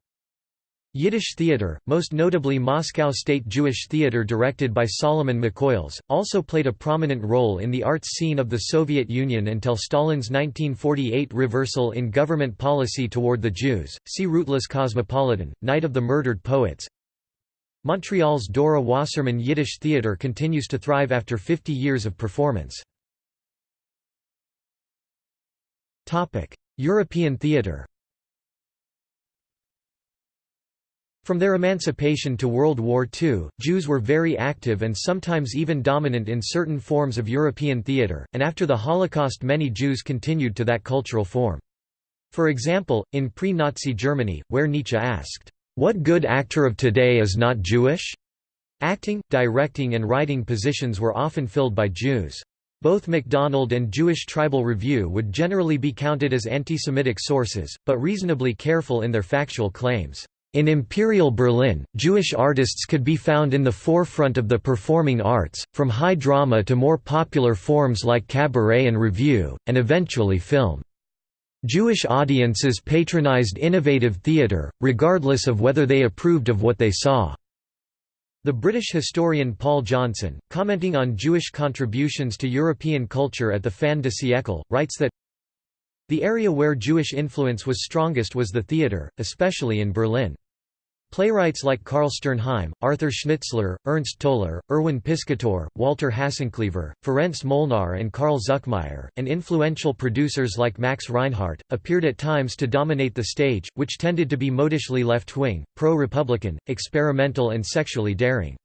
[SPEAKER 1] Yiddish theater, most notably Moscow State Jewish Theater directed by Solomon Mikhoels, also played a prominent role in the arts scene of the Soviet Union until Stalin's 1948 reversal in government policy toward the Jews. See Rootless Cosmopolitan, Night of the Murdered Poets. Montreal's Dora Wasserman Yiddish Theater continues to thrive after 50 years of performance. European theater From their emancipation to World War II, Jews were very active and sometimes even dominant in certain forms of European theatre, and after the Holocaust many Jews continued to that cultural form. For example, in pre-Nazi Germany, where Nietzsche asked, "'What good actor of today is not Jewish?' Acting, directing and writing positions were often filled by Jews. Both MacDonald and Jewish Tribal Review would generally be counted as anti-Semitic sources, but reasonably careful in their factual claims. In Imperial Berlin, Jewish artists could be found in the forefront of the performing arts, from high drama to more popular forms like cabaret and revue, and eventually film. Jewish audiences patronized innovative theatre, regardless of whether they approved of what they saw. The British historian Paul Johnson, commenting on Jewish contributions to European culture at the Fin de siècle, writes that the area where Jewish influence was strongest was the theatre, especially in Berlin. Playwrights like Carl Sternheim, Arthur Schnitzler, Ernst Toller, Erwin Piscator, Walter Hasenclever, Ferenc Molnar and Carl Zuckmayer, and influential producers like Max Reinhardt, appeared at times to dominate the stage, which tended to be modishly left-wing, pro-republican, experimental and sexually daring.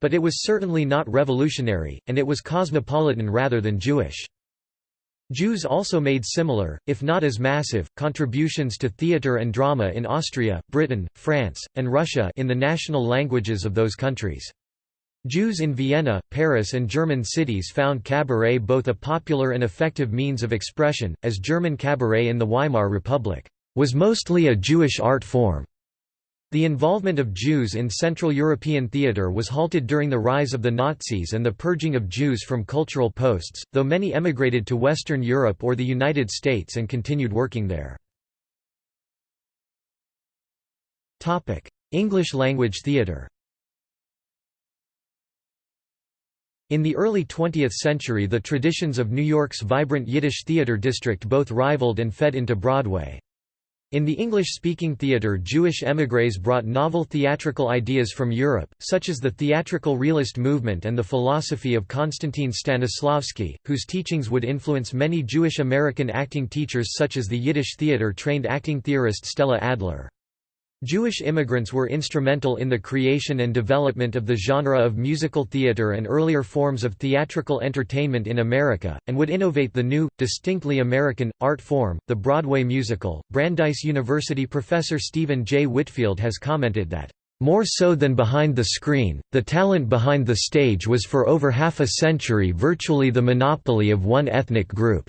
[SPEAKER 1] But it was certainly not revolutionary, and it was cosmopolitan rather than Jewish. Jews also made similar, if not as massive, contributions to theatre and drama in Austria, Britain, France, and Russia in the national languages of those countries. Jews in Vienna, Paris and German cities found cabaret both a popular and effective means of expression, as German cabaret in the Weimar Republic was mostly a Jewish art form. The involvement of Jews in Central European theatre was halted during the rise of the Nazis and the purging of Jews from cultural posts, though many emigrated to Western Europe or the United States and continued working there. English-language theatre In the early 20th century the traditions of New York's vibrant Yiddish theatre district both rivaled and fed into Broadway. In the English-speaking theatre Jewish émigrés brought novel theatrical ideas from Europe, such as the theatrical realist movement and the philosophy of Konstantin Stanislavski, whose teachings would influence many Jewish American acting teachers such as the Yiddish theatre-trained acting theorist Stella Adler. Jewish immigrants were instrumental in the creation and development of the genre of musical theater and earlier forms of theatrical entertainment in America, and would innovate the new, distinctly American, art form, the Broadway musical. Brandeis University professor Stephen J. Whitfield has commented that, more so than behind the screen, the talent behind the stage was for over half a century virtually the monopoly of one ethnic group.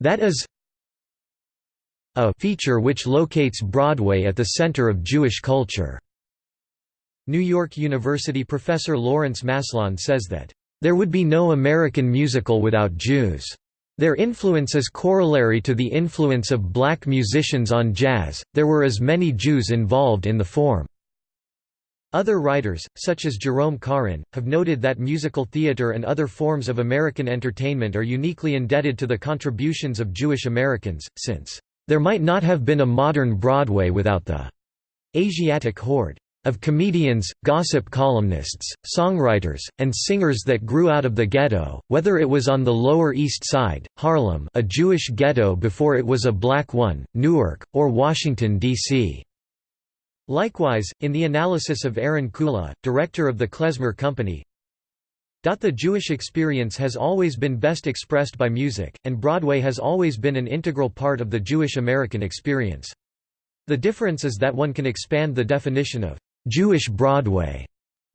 [SPEAKER 1] That is, a feature which locates Broadway at the center of Jewish culture. New York University professor Lawrence Maslon says that, "...there would be no American musical without Jews. Their influence is corollary to the influence of black musicians on jazz, there were as many Jews involved in the form." Other writers, such as Jerome Karin, have noted that musical theater and other forms of American entertainment are uniquely indebted to the contributions of Jewish Americans, since, "...there might not have been a modern Broadway without the Asiatic horde of comedians, gossip columnists, songwriters, and singers that grew out of the ghetto, whether it was on the Lower East Side, Harlem a Jewish ghetto before it was a black one, Newark, or Washington, D.C." Likewise, in the analysis of Aaron Kula, director of the Klezmer Company, the Jewish experience has always been best expressed by music, and Broadway has always been an integral part of the Jewish American experience. The difference is that one can expand the definition of Jewish Broadway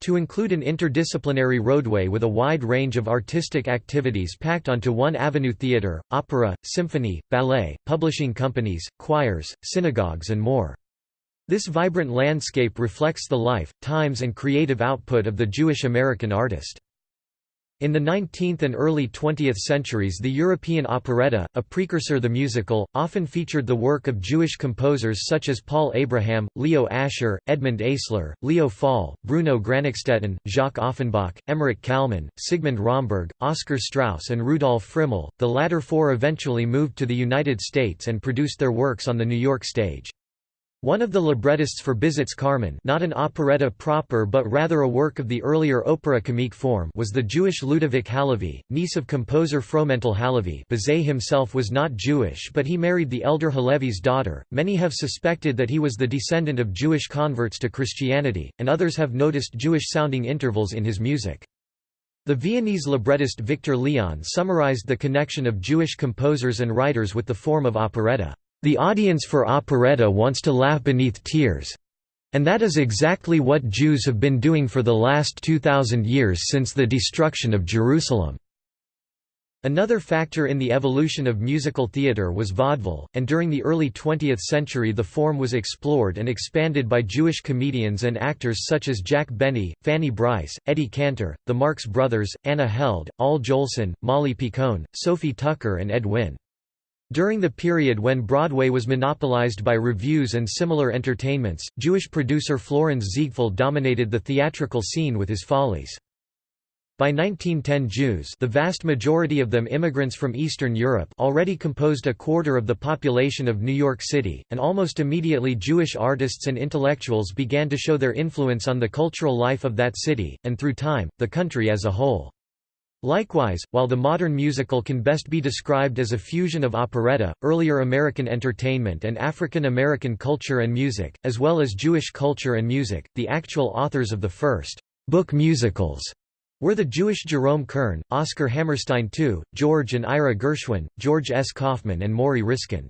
[SPEAKER 1] to include an interdisciplinary roadway with a wide range of artistic activities packed onto one avenue theater, opera, symphony, ballet, publishing companies, choirs, synagogues and more. This vibrant landscape reflects the life, times and creative output of the Jewish American artist. In the 19th and early 20th centuries the European operetta, a precursor the musical, often featured the work of Jewish composers such as Paul Abraham, Leo Ascher, Edmund Eysler, Leo Fall, Bruno Granichstaedten, Jacques Offenbach, Emmerich Kalman, Sigmund Romberg, Oscar Straus and Rudolf Friml. The latter four eventually moved to the United States and produced their works on the New York stage. One of the librettists for Bizets Carmen not an operetta proper but rather a work of the earlier opera comique form was the Jewish Ludovic Halévy, niece of composer Fromental Halévy Bizet himself was not Jewish but he married the elder Halévy's daughter. Many have suspected that he was the descendant of Jewish converts to Christianity, and others have noticed Jewish-sounding intervals in his music. The Viennese librettist Victor Leon summarized the connection of Jewish composers and writers with the form of operetta. The audience for operetta wants to laugh beneath tears. And that is exactly what Jews have been doing for the last 2,000 years since the destruction of Jerusalem. Another factor in the evolution of musical theatre was vaudeville, and during the early 20th century the form was explored and expanded by Jewish comedians and actors such as Jack Benny, Fanny Brice, Eddie Cantor, the Marx Brothers, Anna Held, Al Jolson, Molly Picon, Sophie Tucker and Ed Wynn. During the period when Broadway was monopolized by revues and similar entertainments, Jewish producer Florenz Ziegfeld dominated the theatrical scene with his follies. By 1910 Jews the vast majority of them immigrants from Eastern Europe already composed a quarter of the population of New York City, and almost immediately Jewish artists and intellectuals began to show their influence on the cultural life of that city, and through time, the country as a whole. Likewise, while the modern musical can best be described as a fusion of operetta, earlier American entertainment and African American culture and music, as well as Jewish culture and music, the actual authors of the first book musicals were the Jewish Jerome Kern, Oscar Hammerstein II, George and Ira Gershwin, George S. Kaufman and Morrie Ryskind.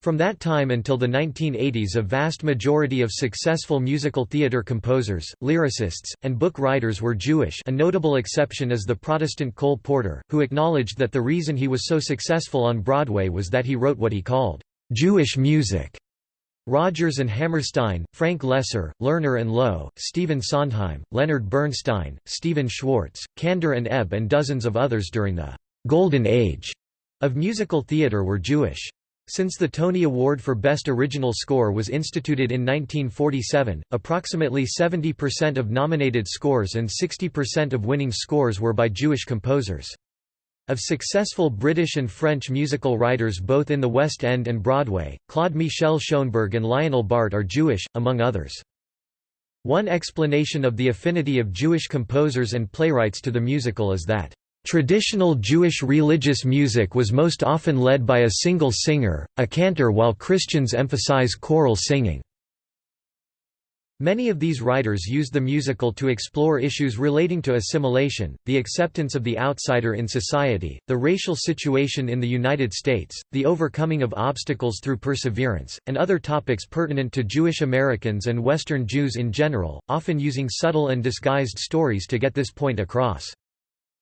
[SPEAKER 1] From that time until the 1980s a vast majority of successful musical theatre composers, lyricists, and book writers were Jewish a notable exception is the Protestant Cole Porter, who acknowledged that the reason he was so successful on Broadway was that he wrote what he called, "...Jewish music." Rodgers and Hammerstein, Frank Loesser, Lerner and Loewe, Stephen Sondheim, Leonard Bernstein, Stephen Schwartz, Kander and Ebb and dozens of others during the «Golden Age» of musical theatre were Jewish. Since the Tony Award for Best Original Score was instituted in 1947, approximately 70% of nominated scores and 60% of winning scores were by Jewish composers. Of successful British and French musical writers both in the West End and Broadway, Claude Michel Schoenberg and Lionel Bart are Jewish, among others. One explanation of the affinity of Jewish composers and playwrights to the musical is that Traditional Jewish religious music was most often led by a single singer, a cantor while Christians emphasize choral singing. Many of these writers used the musical to explore issues relating to assimilation, the acceptance of the outsider in society, the racial situation in the United States, the overcoming of obstacles through perseverance, and other topics pertinent to Jewish Americans and Western Jews in general, often using subtle and disguised stories to get this point across.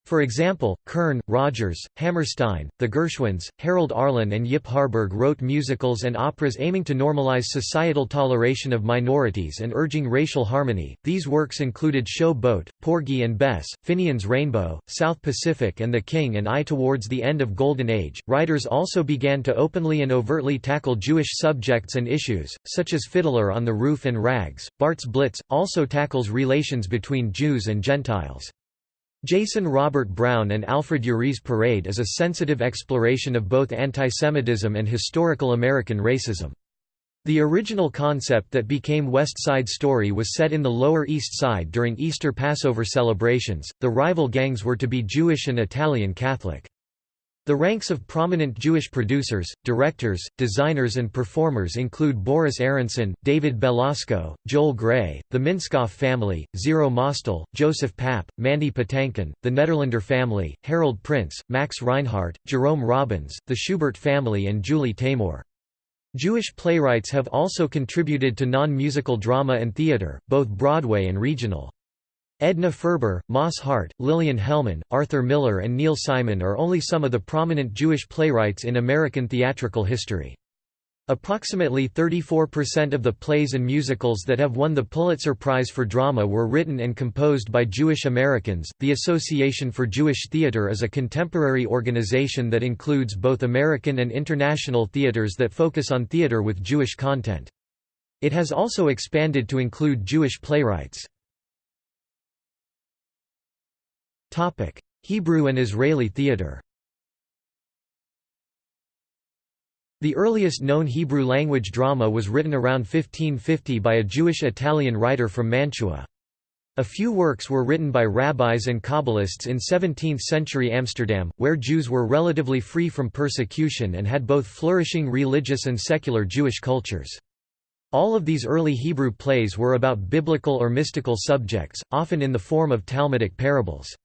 [SPEAKER 1] For example, Kern, Rodgers, Hammerstein, the Gershwins, Harold Arlen and Yip Harburg wrote musicals and operas aiming to normalize societal toleration of minorities and urging racial harmony. These works included Show Boat, Porgy and Bess, Finian's Rainbow, South Pacific and The King and I. Towards the end of Golden Age, writers also began to openly and overtly tackle Jewish subjects and issues, such as Fiddler on the Roof and Rags. Bart's Blitz also tackles relations between Jews and Gentiles. Jason Robert Brown and Alfred Uhry's Parade is a sensitive exploration of both antisemitism and historical American racism. The original concept that became West Side Story was set in the Lower East Side during Easter Passover celebrations. The rival gangs were to be Jewish and Italian Catholic. The ranks of prominent Jewish producers, directors, designers and performers include Boris Aronson, David Belasco, Joel Grey, the Minskoff family, Zero Mostel, Joseph Papp, Mandy Patinkin, the Nederlander family, Harold Prince, Max Reinhardt, Jerome Robbins, the Shubert family and Julie Taymor. Jewish playwrights have also contributed to non-musical drama and theater, both Broadway and regional. Edna Ferber, Moss Hart, Lillian Hellman, Arthur Miller and Neil Simon are only some of the prominent Jewish playwrights in American theatrical history. Approximately 34% of the plays and musicals that have won the Pulitzer Prize for Drama were written and composed by Jewish Americans. The Association for Jewish Theater is a contemporary organization that includes both American and international theaters that focus on theater with Jewish content. It has also expanded to include Jewish playwrights. Hebrew and Israeli theater The earliest known Hebrew-language drama was written around 1550 by a Jewish-Italian writer from Mantua. A few works were written by rabbis and Kabbalists in 17th-century Amsterdam, where Jews were relatively free from persecution and had both flourishing religious and secular Jewish cultures. All of these early Hebrew plays were about biblical or mystical subjects, often in the form of Talmudic parables.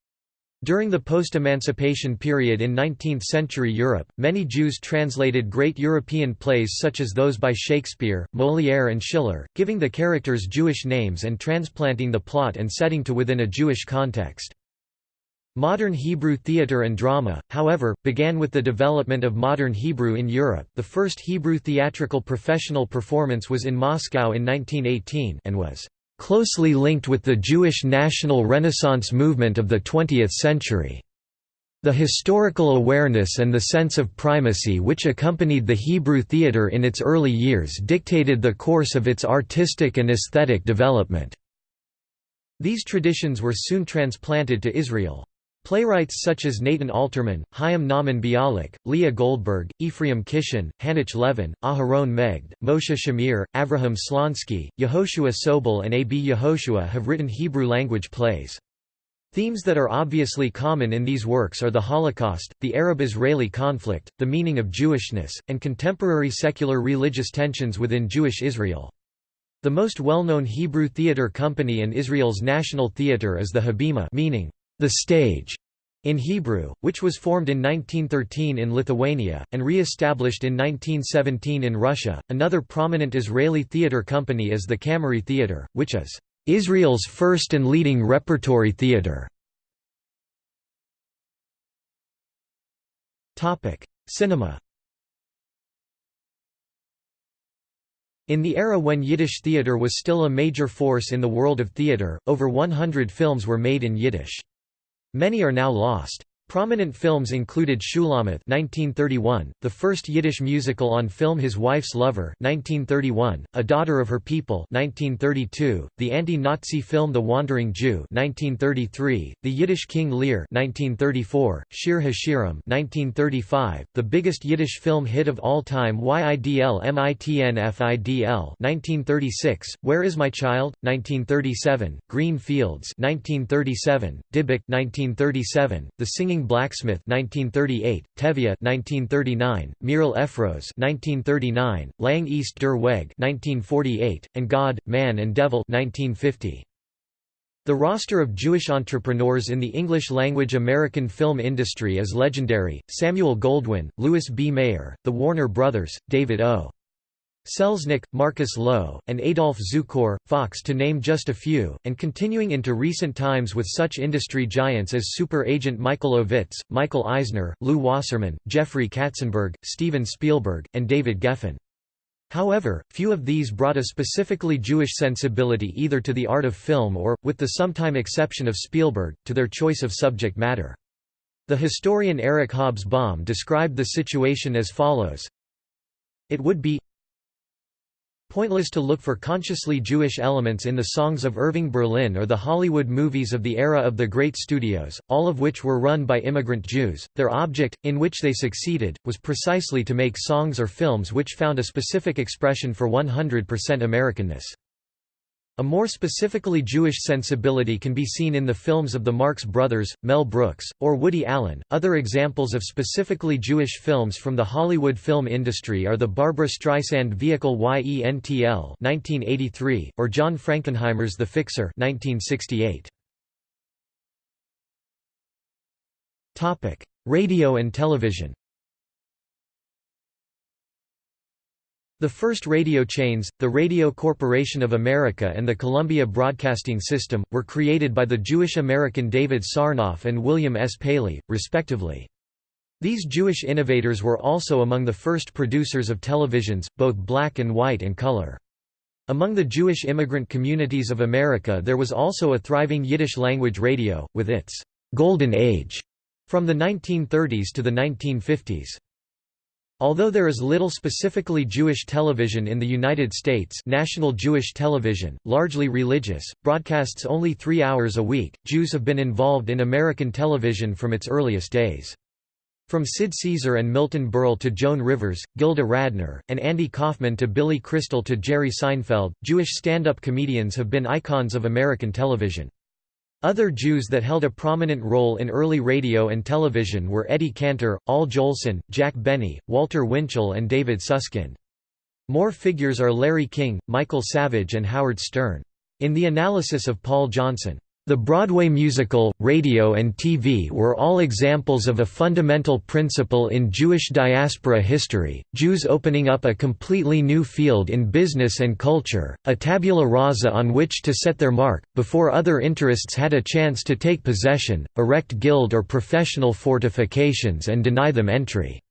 [SPEAKER 1] During the post-emancipation period in 19th-century Europe, many Jews translated great European plays such as those by Shakespeare, Molière and Schiller, giving the characters Jewish names and transplanting the plot and setting to within a Jewish context. Modern Hebrew theater and drama, however, began with the development of modern Hebrew in Europe. The first Hebrew theatrical professional performance was in Moscow in 1918 and was closely linked with the Jewish national Renaissance movement of the 20th century. The historical awareness and the sense of primacy which accompanied the Hebrew theatre in its early years dictated the course of its artistic and aesthetic development. These traditions were soon transplanted to Israel. Playwrights such as Nathan Alterman, Chaim Nahman Bialik, Leah Goldberg, Ephraim Kishon, Hanoch Levin, Aharon Megged, Moshe Shamir, Avraham Shlonsky, Yehoshua Sobol and A.B. Yehoshua have written Hebrew-language plays. Themes that are obviously common in these works are the Holocaust, the Arab-Israeli conflict, the meaning of Jewishness, and contemporary secular religious tensions within Jewish Israel. The most well-known Hebrew theater company and Israel's national theater is the Habima meaning the stage in Hebrew, which was formed in 1913 in Lithuania, and re-established in 1917 in Russia. Another prominent Israeli theater company is the Cameri Theater, which is Israel's first and leading repertory theater. Cinema In the era when Yiddish theater was still a major force in the world of theater, over 100 films were made in Yiddish. Many are now lost. Prominent films included Shulamith (1931), the first Yiddish musical on film His Wife's Lover (1931), A Daughter of Her People (1932), the anti-Nazi film The Wandering Jew (1933), The Yiddish King Lear (1934), Shir Hashirim (1935), the biggest Yiddish film hit of all time Yidl Mitnfidl (1936), Where Is My Child? (1937), Green Fields (1937), Dybbuk (1937), The Singing Blacksmith 1938, Tevye 1939, Mirel Efros 1939, Lang ist der Weg 1948, and God, Man and Devil 1950. The roster of Jewish entrepreneurs in the English-language American film industry is legendary, Samuel Goldwyn, Louis B. Mayer, the Warner Brothers, David O. Selznick, Marcus Loew, and Adolf Zukor, Fox to name just a few, and continuing into recent times with such industry giants as super agent Michael Ovitz, Michael Eisner, Lew Wasserman, Jeffrey Katzenberg, Steven Spielberg, and David Geffen. However, few of these brought a specifically Jewish sensibility either to the art of film or, with the sometime exception of Spielberg, to their choice of subject matter. The historian Eric Hobsbawm described the situation as follows It would be pointless to look for consciously Jewish elements in the songs of Irving Berlin or the Hollywood movies of the era of the great studios, all of which were run by immigrant Jews. Their object, in which they succeeded, was precisely to make songs or films which found a specific expression for 100% Americanness. A more specifically Jewish sensibility can be seen in the films of the Marx Brothers, Mel Brooks, or Woody Allen. Other examples of specifically Jewish films from the Hollywood film industry are the Barbra Streisand vehicle YENTL (1983) or John Frankenheimer's The Fixer (1968). Topic: Radio and television. The first radio chains, the Radio Corporation of America and the Columbia Broadcasting System, were created by the Jewish-American David Sarnoff and William S. Paley, respectively. These Jewish innovators were also among the first producers of televisions, both black and white and color. Among the Jewish immigrant communities of America there was also a thriving Yiddish-language radio, with its «Golden Age» from the 1930s to the 1950s. Although there is little specifically Jewish television in the United States National Jewish Television, largely religious, broadcasts only three hours a week, Jews have been involved in American television from its earliest days. From Sid Caesar and Milton Berle to Joan Rivers, Gilda Radner, and Andy Kaufman to Billy Crystal to Jerry Seinfeld, Jewish stand-up comedians have been icons of American television. Other Jews that held a prominent role in early radio and television were Eddie Cantor, Al Jolson, Jack Benny, Walter Winchell and David Susskind. More figures are Larry King, Michael Savage and Howard Stern. In the analysis of Paul Johnson, the Broadway musical, radio and TV were all examples of a fundamental principle in Jewish diaspora history, Jews opening up a completely new field in business and culture, a tabula rasa on which to set their mark, before other interests had a chance to take possession, erect guild or professional fortifications and deny them entry.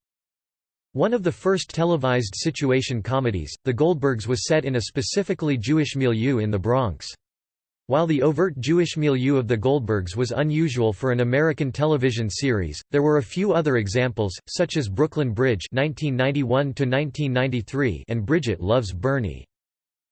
[SPEAKER 1] One of the first televised situation comedies, The Goldbergs was set in a specifically Jewish milieu in the Bronx. While the overt Jewish milieu of the Goldbergs was unusual for an American television series, there were a few other examples, such as Brooklyn Bridge (1991–1993) and Bridget Loves Bernie.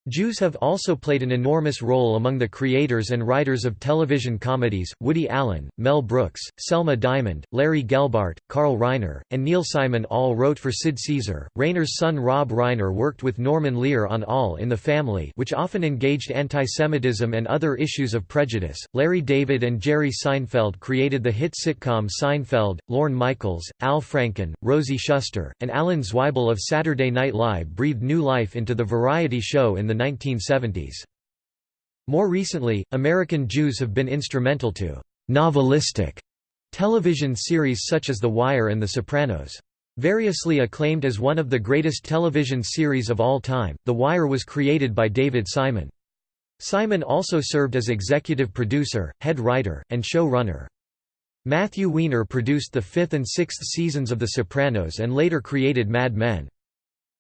[SPEAKER 1] Jews have also played an enormous role among the creators and writers of television comedies, Woody Allen, Mel Brooks, Selma Diamond, Larry Gelbart, Carl Reiner, and Neil Simon all wrote for Sid Caesar. Reiner's son Rob Reiner worked with Norman Lear on All in the Family which often engaged antisemitism and other issues of prejudice. Larry David and Jerry Seinfeld created the hit sitcom Seinfeld, Lorne Michaels, Al Franken, Rosie Shuster, and Alan Zweibel of Saturday Night Live breathed new life into the variety show in the 1970s. More recently, American Jews have been instrumental to «novelistic» television series such as The Wire and The Sopranos. Variously acclaimed as one of the greatest television series of all time, The Wire was created by David Simon. Simon also served as executive producer, head writer, and showrunner. Matthew Weiner produced the fifth and sixth seasons of The Sopranos and later created Mad Men.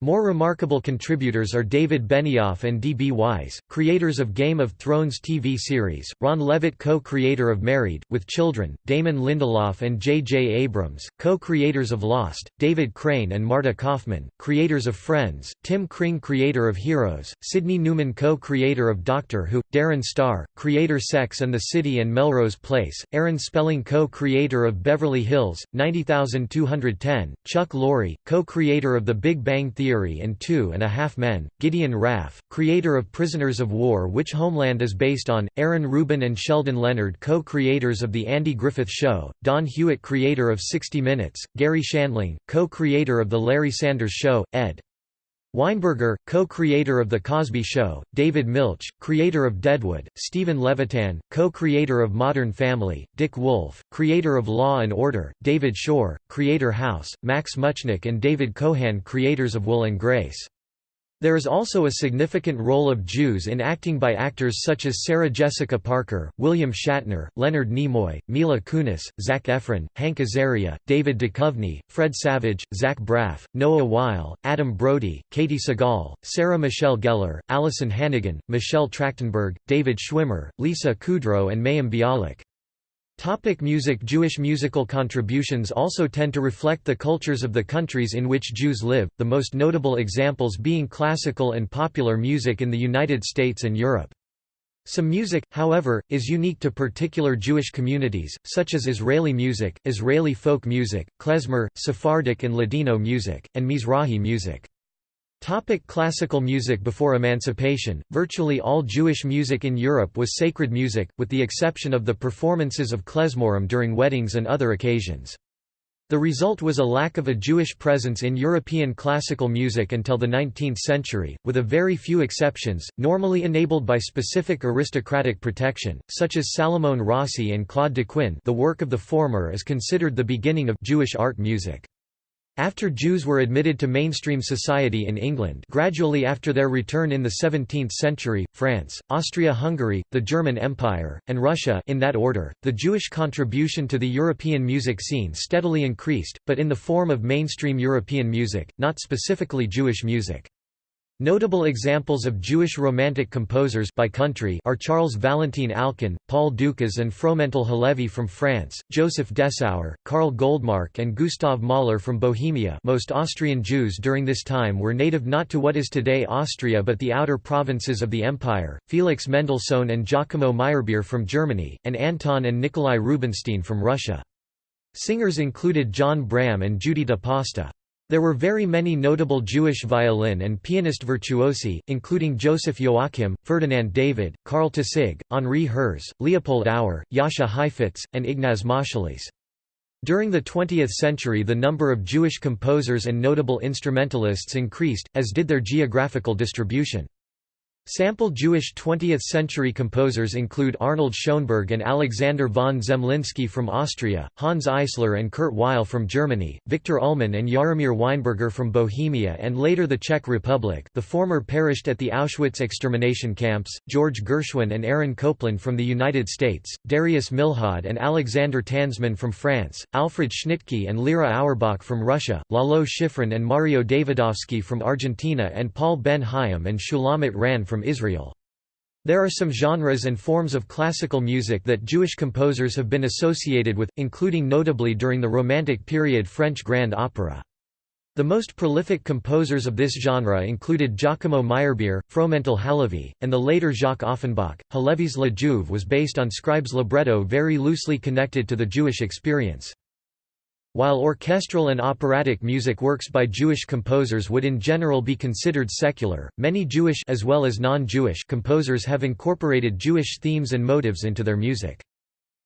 [SPEAKER 1] More remarkable contributors are David Benioff and D.B. Weiss, creators of Game of Thrones TV series, Ron Leavitt co-creator of Married, with Children, Damon Lindelof and J.J. Abrams, co-creators of Lost, David Crane and Marta Kauffman, creators of Friends, Tim Kring creator of Heroes, Sidney Newman co-creator of Doctor Who, Darren Star, creator Sex and the City and Melrose Place, Aaron Spelling co-creator of Beverly Hills, 90210, Chuck Lorre, co-creator of The Big Bang Theory Theory and Two and a Half Men, Gideon Raff, creator of Prisoners of War which Homeland is based on, Aaron Ruben and Sheldon Leonard co-creators of The Andy Griffith Show, Don Hewitt creator of 60 Minutes, Garry Shandling, co-creator of The Larry Sanders Show, ed. Weinberger, co-creator of The Cosby Show, David Milch, creator of Deadwood, Steven Levitan, co-creator of Modern Family, Dick Wolf, creator of Law and Order, David Shore, creator House, Max Mutchnick and David Kohan creators of Will and Grace. There is also a significant role of Jews in acting by actors such as Sarah Jessica Parker, William Shatner, Leonard Nimoy, Mila Kunis, Zac Efron, Hank Azaria, David Duchovny, Fred Savage, Zach Braff, Noah Wyle, Adam Brody, Katey Sagal, Sarah Michelle Gellar, Alyson Hannigan, Michelle Trachtenberg, David Schwimmer, Lisa Kudrow and Mayim Bialik. Topic music Jewish musical contributions also tend to reflect the cultures of the countries in which Jews live, the most notable examples being classical and popular music in the United States and Europe. Some music, however, is unique to particular Jewish communities, such as Israeli music, Israeli folk music, klezmer, Sephardic and Ladino music, and Mizrahi music. Topic classical music Before emancipation, virtually all Jewish music in Europe was sacred music, with the exception of the performances of klezmorim during weddings and other occasions. The result was a lack of a Jewish presence in European classical music until the 19th century, with a very few exceptions, normally enabled by specific aristocratic protection, such as Salomon Rossi and Claude Daquin the work of the former is considered the beginning of Jewish art music. After Jews were admitted to mainstream society in England gradually after their return in the 17th century, France, Austria-Hungary, the German Empire, and Russia in that order, the Jewish contribution to the European music scene steadily increased, but in the form of mainstream European music, not specifically Jewish music. Notable examples of Jewish Romantic composers by country are Charles Valentin Alkan, Paul Dukas and Fromental Halévy from France, Joseph Dessauer, Karl Goldmark and Gustav Mahler from Bohemia most Austrian Jews during this time were native not to what is today Austria but the outer provinces of the empire, Felix Mendelssohn and Giacomo Meyerbeer from Germany, and Anton and Nikolai Rubinstein from Russia. Singers included John Braham and Judy Pasta. There were very many notable Jewish violin and pianist virtuosi, including Joseph Joachim, Ferdinand David, Carl Tausig, Henri Herz, Leopold Auer, Jascha Heifetz, and Ignaz Moscheles. During the 20th century the number of Jewish composers and notable instrumentalists increased, as did their geographical distribution. Sample Jewish 20th-century composers include Arnold Schoenberg and Alexander von Zemlinsky from Austria, Hanns Eisler and Kurt Weill from Germany, Viktor Ullmann and Jaromir Weinberger from Bohemia and later the Czech Republic. The former perished at the Auschwitz extermination camps, George Gershwin and Aaron Copland from the United States, Darius Milhaud and Alexander Tansman from France, Alfred Schnittke and Lera Auerbach from Russia, Lalo Schifrin and Mario Davidovsky from Argentina and Paul Ben Haim and Shulamit Ran from from Israel. There are some genres and forms of classical music that Jewish composers have been associated with, including notably during the Romantic period French grand opera. The most prolific composers of this genre included Giacomo Meyerbeer, Fromental Halévy, and the later Jacques Offenbach. Halévy's La Juive was based on Scribe's libretto very loosely connected to the Jewish experience. While orchestral and operatic music works by Jewish composers would in general be considered secular, many Jewish as well as non-Jewish composers have incorporated Jewish themes and motives into their music.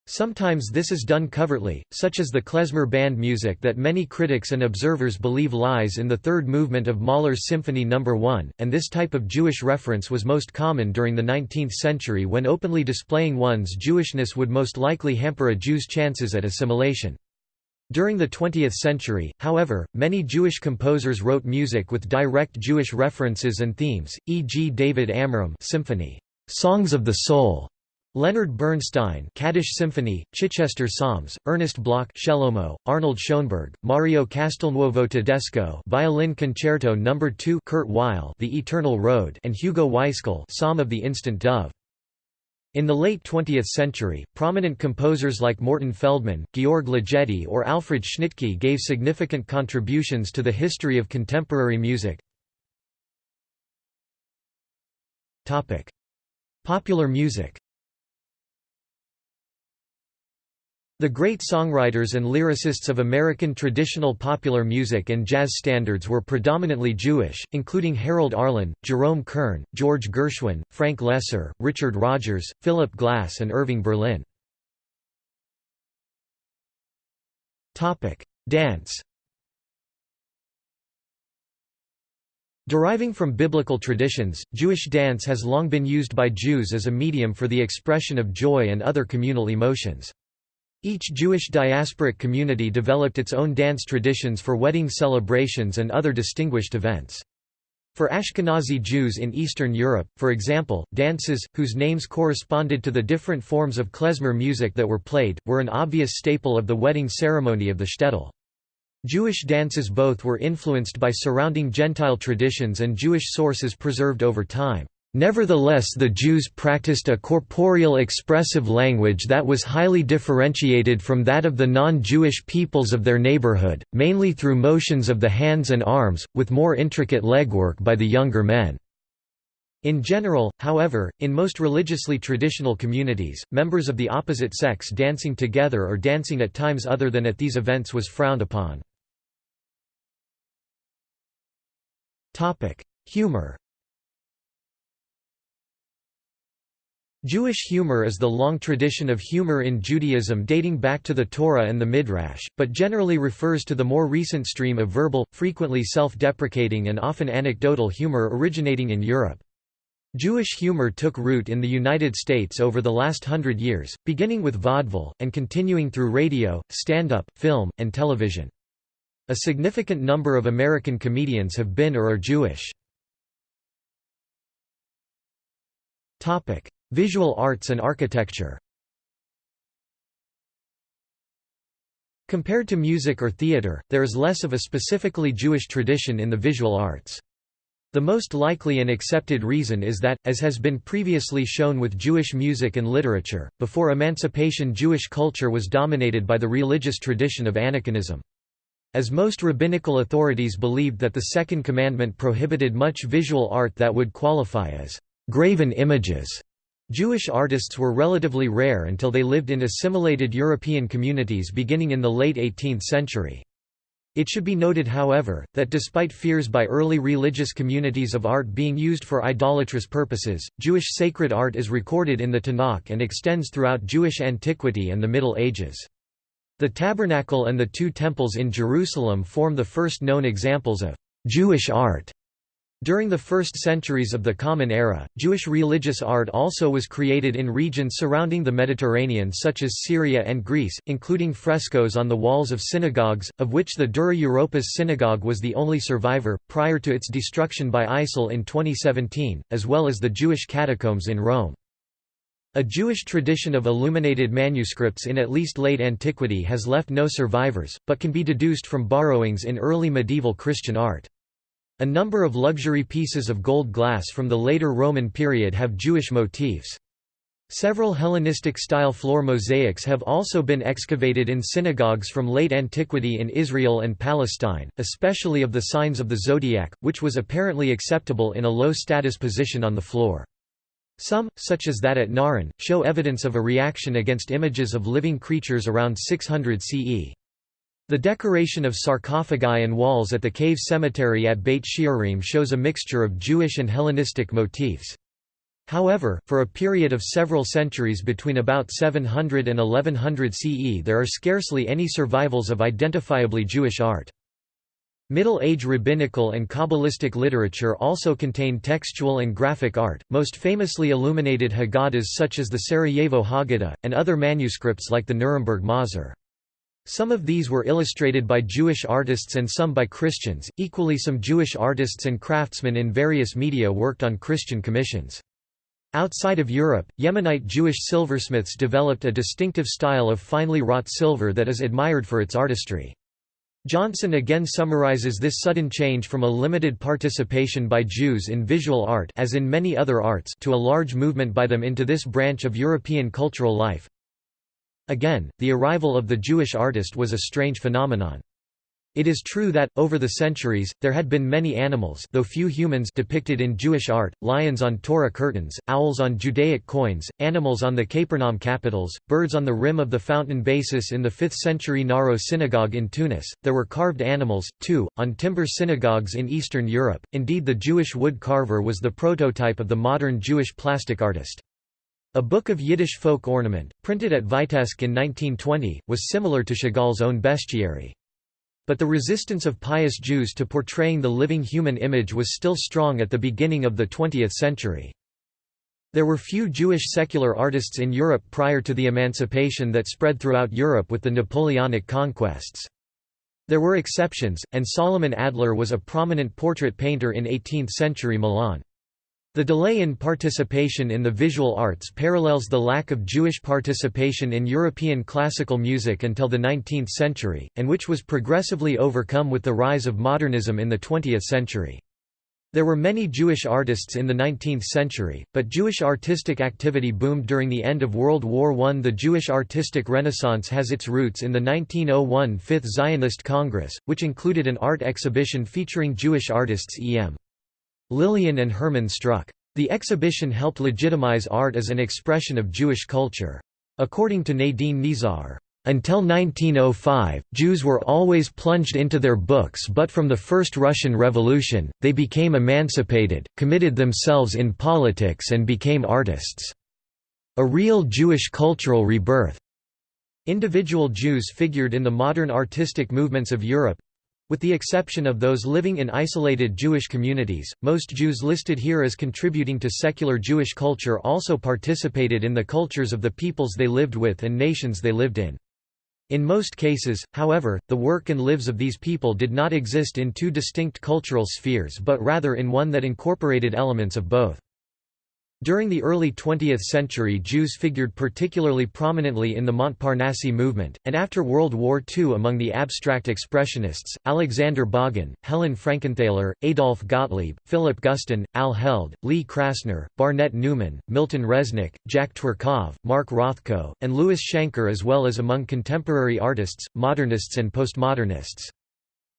[SPEAKER 1] Sometimes this is done covertly, such as the klezmer band music that many critics and observers believe lies in the third movement of Mahler's Symphony No. 1, and this type of Jewish reference was most common during the 19th century when openly displaying one's Jewishness would most likely hamper a Jew's chances at assimilation. During the 20th century, however, many Jewish composers wrote music with direct Jewish references and themes, e.g. David Amram Symphony, Songs of the Soul, Leonard Bernstein Kaddish Symphony, Chichester Psalms, Ernest Bloch Shelomo, Arnold Schoenberg, Mario Castelnuovo Tedesco Violin Concerto No. 2 Kurt Weill The Eternal Road and Hugo Weisgall Psalm of the Distant Dove. In the late 20th century, prominent composers like Morton Feldman, Georg Ligeti or Alfred Schnittke gave significant contributions to the history of contemporary music. Popular music The great songwriters and lyricists of American traditional popular music and jazz standards were predominantly Jewish, including Harold Arlen, Jerome Kern, George Gershwin, Frank Loesser, Richard Rodgers, Philip Glass and Irving Berlin. Dance Deriving from biblical traditions, Jewish dance has long been used by Jews as a medium for the expression of joy and other communal emotions. Each Jewish diasporic community developed its own dance traditions for wedding celebrations and other distinguished events. For Ashkenazi Jews in Eastern Europe, for example, dances, whose names corresponded to the different forms of klezmer music that were played, were an obvious staple of the wedding ceremony of the shtetl. Jewish dances both were influenced by surrounding Gentile traditions and Jewish sources preserved over time. Nevertheless the Jews practiced a corporeal expressive language that was highly differentiated from that of the non-Jewish peoples of their neighborhood, mainly through motions of the hands and arms, with more intricate legwork by the younger men. In general, however, in most religiously traditional communities, members of the opposite sex dancing together or dancing at times other than at these events was frowned upon. Humor Jewish humor is the long tradition of humor in Judaism dating back to the Torah and the Midrash, but generally refers to the more recent stream of verbal, frequently self-deprecating and often anecdotal humor originating in Europe. Jewish humor took root in the United States over the last hundred years, beginning with vaudeville, and continuing through radio, stand-up, film, and television. A significant number of American comedians have been or are Jewish. Visual arts and architecture Compared to music or theater, there is less of a specifically Jewish tradition in the visual arts. The most likely and accepted reason is that, as has been previously shown with Jewish music and literature, before emancipation Jewish culture was dominated by the religious tradition of aniconism. As most rabbinical authorities believed that the Second Commandment prohibited much visual art that would qualify as graven images, Jewish artists were relatively rare until they lived in assimilated European communities beginning in the late 18th century. It should be noted however, that despite fears by early religious communities of art being used for idolatrous purposes, Jewish sacred art is recorded in the Tanakh and extends throughout Jewish antiquity and the Middle Ages. The tabernacle and the two temples in Jerusalem form the first known examples of Jewish art. During the first centuries of the Common Era, Jewish religious art also was created in regions surrounding the Mediterranean such as Syria and Greece, including frescoes on the walls of synagogues, of which the Dura Europos synagogue was the only survivor, prior to its destruction by ISIL in 2017, as well as the Jewish catacombs in Rome. A Jewish tradition of illuminated manuscripts in at least late antiquity has left no survivors, but can be deduced from borrowings in early medieval Christian art. A number of luxury pieces of gold glass from the later Roman period have Jewish motifs. Several Hellenistic-style floor mosaics have also been excavated in synagogues from late antiquity in Israel and Palestine, especially of the signs of the zodiac, which was apparently acceptable in a low-status position on the floor. Some, such as that at Na'aran, show evidence of a reaction against images of living creatures around 600 CE. The decoration of sarcophagi and walls at the cave cemetery at Beit She'arim shows a mixture of Jewish and Hellenistic motifs. However, for a period of several centuries between about 700 and 1100 CE there are scarcely any survivals of identifiably Jewish art. Middle Age rabbinical and Kabbalistic literature also contain textual and graphic art, most famously illuminated Haggadahs such as the Sarajevo Haggadah, and other manuscripts like the Nuremberg Mahzor. Some of these were illustrated by Jewish artists and some by Christians. Equally, some Jewish artists and craftsmen in various media worked on Christian commissions. Outside of Europe, Yemenite Jewish silversmiths developed a distinctive style of finely wrought silver that is admired for its artistry. Johnson again summarizes this sudden change from a limited participation by Jews in visual art as in many other arts to a large movement by them into this branch of European cultural life. Again, the arrival of the Jewish artist was a strange phenomenon. It is true that, over the centuries, there had been many animals though few humans depicted in Jewish art, lions on Torah curtains, owls on Judaic coins, animals on the Capernaum capitals, birds on the rim of the fountain basis in the 5th century Naro synagogue in Tunis, there were carved animals, too, on timber synagogues in Eastern Europe, indeed the Jewish wood carver was the prototype of the modern Jewish plastic artist. A book of Yiddish folk ornament, printed at Vitebsk in 1920, was similar to Chagall's own bestiary. But the resistance of pious Jews to portraying the living human image was still strong at the beginning of the 20th century. There were few Jewish secular artists in Europe prior to the emancipation that spread throughout Europe with the Napoleonic conquests. There were exceptions, and Solomon Adler was a prominent portrait painter in 18th-century Milan. The delay in participation in the visual arts parallels the lack of Jewish participation in European classical music until the 19th century, and which was progressively overcome with the rise of modernism in the 20th century. There were many Jewish artists in the 19th century, but Jewish artistic activity boomed during the end of World War I. The Jewish artistic renaissance has its roots in the 1901 Fifth Zionist Congress, which included an art exhibition featuring Jewish artists E.M. Lilien and Hermann Struck. The exhibition helped legitimize art as an expression of Jewish culture. According to Nadine Nieszawer, until 1905, Jews were always plunged into their books but from the First Russian Revolution, they became emancipated, committed themselves in politics and became artists. A real Jewish cultural rebirth. Individual Jews figured in the modern artistic movements of Europe, with the exception of those living in isolated Jewish communities, most Jews listed here as contributing to secular Jewish culture also participated in the cultures of the peoples they lived with and nations they lived in. In most cases, however, the work and lives of these people did not exist in two distinct cultural spheres but rather in one that incorporated elements of both. During the early 20th century Jews figured particularly prominently in the Montparnasse movement, and after World War II among the abstract expressionists, Alexander Bogen, Helen Frankenthaler, Adolf Gottlieb, Philip Guston, Al Held, Lee Krasner, Barnett Newman, Milton Resnick, Jack Tworkov, Mark Rothko, and Louis Schanker as well as among contemporary artists, modernists and postmodernists.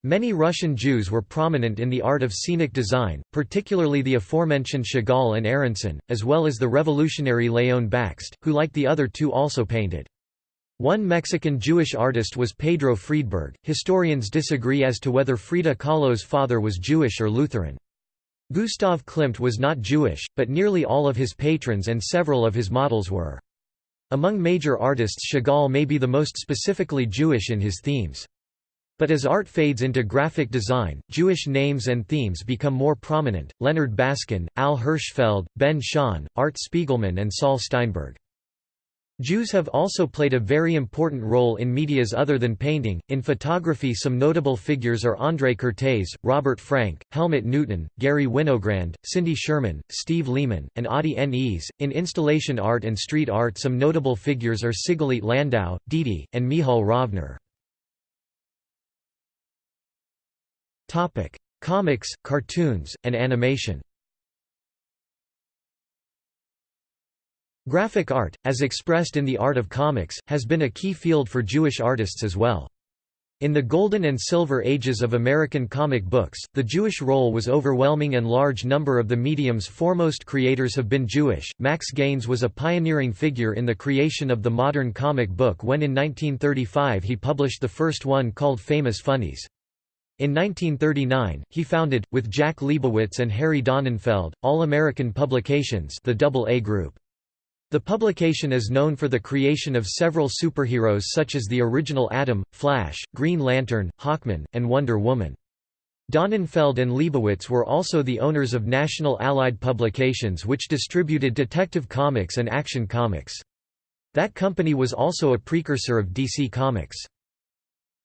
[SPEAKER 1] Many Russian Jews were prominent in the art of scenic design, particularly the aforementioned Chagall and Aronson, as well as the revolutionary Leon Bakst, who like the other two also painted. One Mexican Jewish artist was Pedro Friedeberg. Historians disagree as to whether Frida Kahlo's father was Jewish or Lutheran. Gustav Klimt was not Jewish, but nearly all of his patrons and several of his models were. Among major artists Chagall may be the most specifically Jewish in his themes. But as art fades into graphic design, Jewish names and themes become more prominent, Leonard Baskin, Al Hirschfeld, Ben Shahn, Art Spiegelman and Saul Steinberg. Jews have also played a very important role in medias other than painting. In photography, some notable figures are André Kertész, Robert Frank, Helmut Newton, Garry Winogrand, Cindy Sherman, Steve Lehman, and Adi Nes In installation art and street art, some notable figures are Sigalit Landau, Didi, and Michal Rovner. Comics, cartoons, and animation. Graphic art, as expressed in the art of comics, has been a key field for Jewish artists as well. In the Golden and Silver Ages of American comic books, the Jewish role was overwhelming and large number of the medium's foremost creators have been Jewish. Max Gaines was a pioneering figure in the creation of the modern comic book when in 1935 he published the first one called Famous Funnies. In 1939, he founded, with Jack Liebowitz and Harry Donenfeld, All American Publications the Double A Group. The publication is known for the creation of several superheroes such as the original Atom, Flash, Green Lantern, Hawkman, and Wonder Woman. Donenfeld and Liebowitz were also the owners of National Allied Publications which distributed Detective Comics and Action Comics. That company was also a precursor of DC Comics.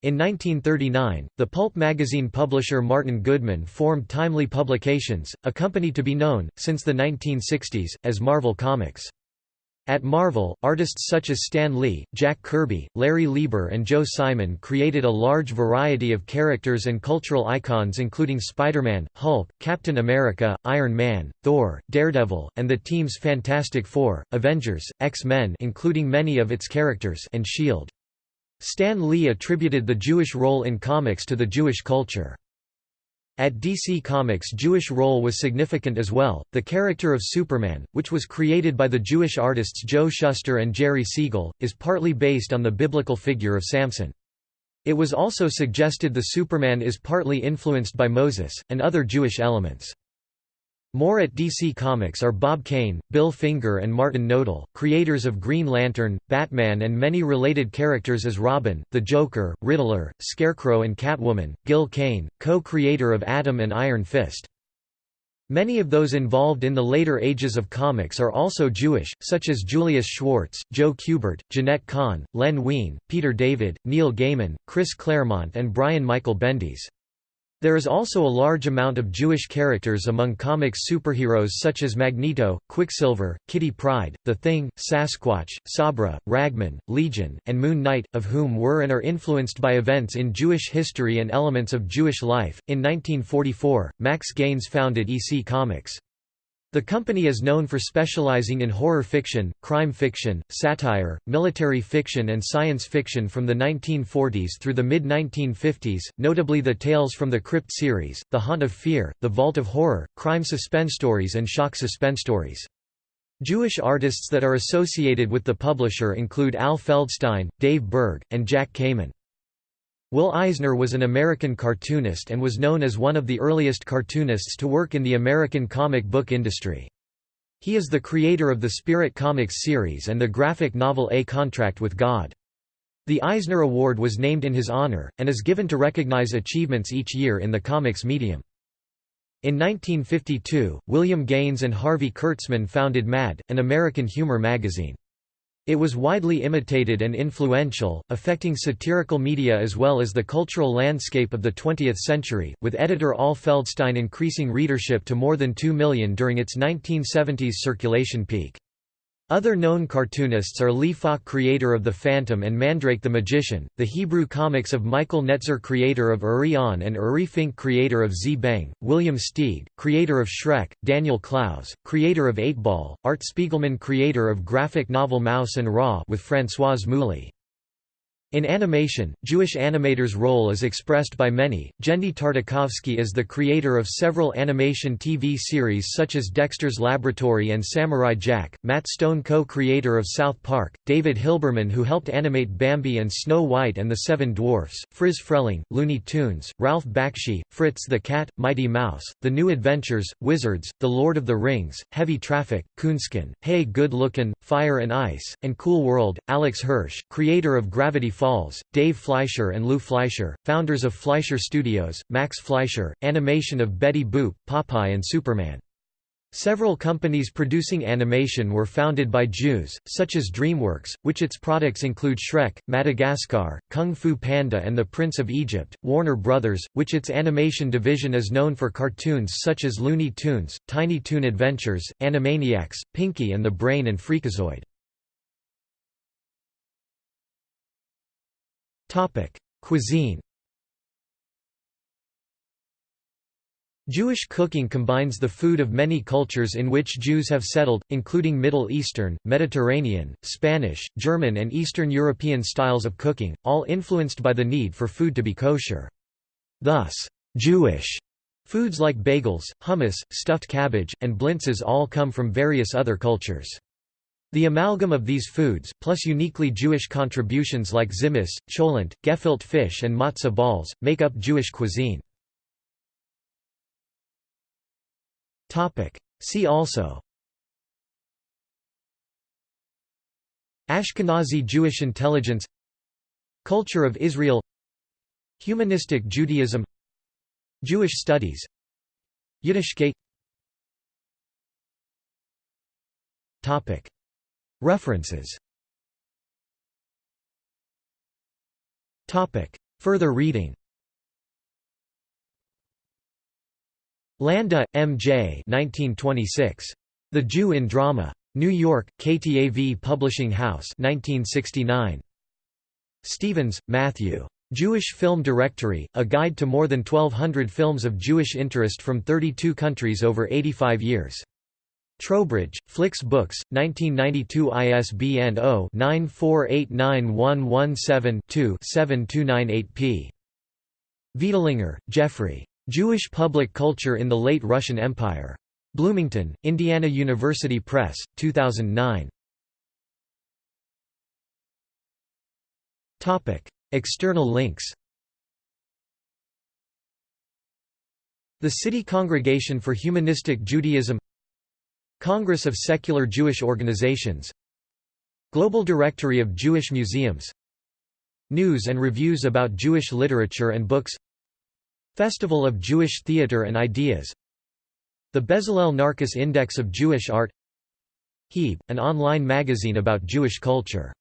[SPEAKER 1] In 1939, the pulp magazine publisher Martin Goodman formed Timely Publications, a company to be known, since the 1960s, as Marvel Comics. At Marvel, artists such as Stan Lee, Jack Kirby, Larry Lieber and Joe Simon created a large variety of characters and cultural icons including Spider-Man, Hulk, Captain America, Iron Man, Thor, Daredevil, and the team's Fantastic Four, Avengers, X-Men including many of its characters and S.H.I.E.L.D. Stan Lee attributed the Jewish role in comics to the Jewish culture. At DC Comics Jewish role was significant as well. The character of Superman, which was created by the Jewish artists Joe Shuster and Jerry Siegel, is partly based on the biblical figure of Samson. It was also suggested the Superman is partly influenced by Moses, and other Jewish elements. More at DC Comics are Bob Kane, Bill Finger and Martin Nodell, creators of Green Lantern, Batman and many related characters as Robin, the Joker, Riddler, Scarecrow and Catwoman, Gil Kane, co-creator of Atom and Iron Fist. Many of those involved in the later ages of comics are also Jewish, such as Julius Schwartz, Joe Kubert, Jeanette Kahn, Len Wein, Peter David, Neil Gaiman, Chris Claremont and Brian Michael Bendis. There is also a large amount of Jewish characters among comics superheroes such as Magneto, Quicksilver, Kitty Pryde, The Thing, Sasquatch, Sabra, Ragman, Legion, and Moon Knight, of whom were and are influenced by events in Jewish history and elements of Jewish life. In 1944, Max Gaines founded EC Comics. The company is known for specializing in horror fiction, crime fiction, satire, military fiction and science fiction from the 1940s through the mid-1950s, notably the Tales from the Crypt series, The Haunt of Fear, The Vault of Horror, crime suspense stories and shock suspense stories. Jewish artists that are associated with the publisher include Al Feldstein, Dave Berg, and Jack Kamen. Will Eisner was an American cartoonist and was known as one of the earliest cartoonists to work in the American comic book industry. He is the creator of the Spirit Comics series and the graphic novel A Contract with God. The Eisner Award was named in his honor, and is given to recognize achievements each year in the comics medium. In 1952, William Gaines and Harvey Kurtzman founded Mad, an American humor magazine. It was widely imitated and influential, affecting satirical media as well as the cultural landscape of the 20th century, with editor Al Feldstein increasing readership to more than 2 million during its 1970s circulation peak. Other known cartoonists are Lee Falk creator of The Phantom and Mandrake the Magician, the Hebrew comics of Michael Netzer creator of Uri On and Uri Fink creator of Zbeng, William Steig, creator of Shrek, Daniel Clowes, creator of 8-Ball, Art Spiegelman creator of graphic novel Maus and Raw with Françoise Mouly. In animation, Jewish animators' role is expressed by many. Genndy Tartakovsky is the creator of several animation TV series such as Dexter's Laboratory and Samurai Jack, Matt Stone co-creator of South Park, David Hilberman who helped animate Bambi and Snow White and the Seven Dwarfs, Friz Freleng, Looney Tunes, Ralph Bakshi, Fritz the Cat, Mighty Mouse, The New Adventures, Wizards, The Lord of the Rings, Heavy Traffic, Coonskin, Hey Good Lookin', Fire and Ice, and Cool World. Alex Hirsch, creator of Gravity Falls, Dave Fleischer and Lou Fleischer, founders of Fleischer Studios, Max Fleischer, animation of Betty Boop, Popeye and Superman. Several companies producing animation were founded by Jews, such as DreamWorks, which its products include Shrek, Madagascar, Kung Fu Panda and The Prince of Egypt, Warner Brothers, which its animation division is known for cartoons such as Looney Tunes, Tiny Toon Adventures, Animaniacs, Pinky and the Brain and Freakazoid. Cuisine Jewish cooking combines the food of many cultures in which Jews have settled, including Middle Eastern, Mediterranean, Spanish, German and Eastern European styles of cooking, all influenced by the need for food to be kosher. Thus, Jewish foods like bagels, hummus, stuffed cabbage, and blintzes all come from various other cultures. The amalgam of these foods, plus uniquely Jewish contributions like tzimmes, cholent, gefilte fish and matzah balls, make up Jewish cuisine. See also. Ashkenazi Jewish intelligence. Culture of Israel. Humanistic Judaism. Jewish studies. Yiddishkeit References Further reading Landa, M. J. 1926. The Jew in Drama. New York, KTAV Publishing House 1969. Stevens, Matthew. Jewish Film Directory, a guide to more than 1,200 films of Jewish interest from 32 countries over 85 years. Trowbridge, Flicks Books, 1992 ISBN 0-94891117-2-7298p. Veidlinger, Jeffrey. Jewish Public Culture in the Late Russian Empire. Bloomington, Indiana University Press, 2009. External links The City Congregation for Humanistic Judaism Congress of Secular Jewish Organizations Global Directory of Jewish Museums News and reviews about Jewish literature and books Festival of Jewish Theatre and Ideas The Bezalel Narkis Index of Jewish Art Heeb, an online magazine about Jewish culture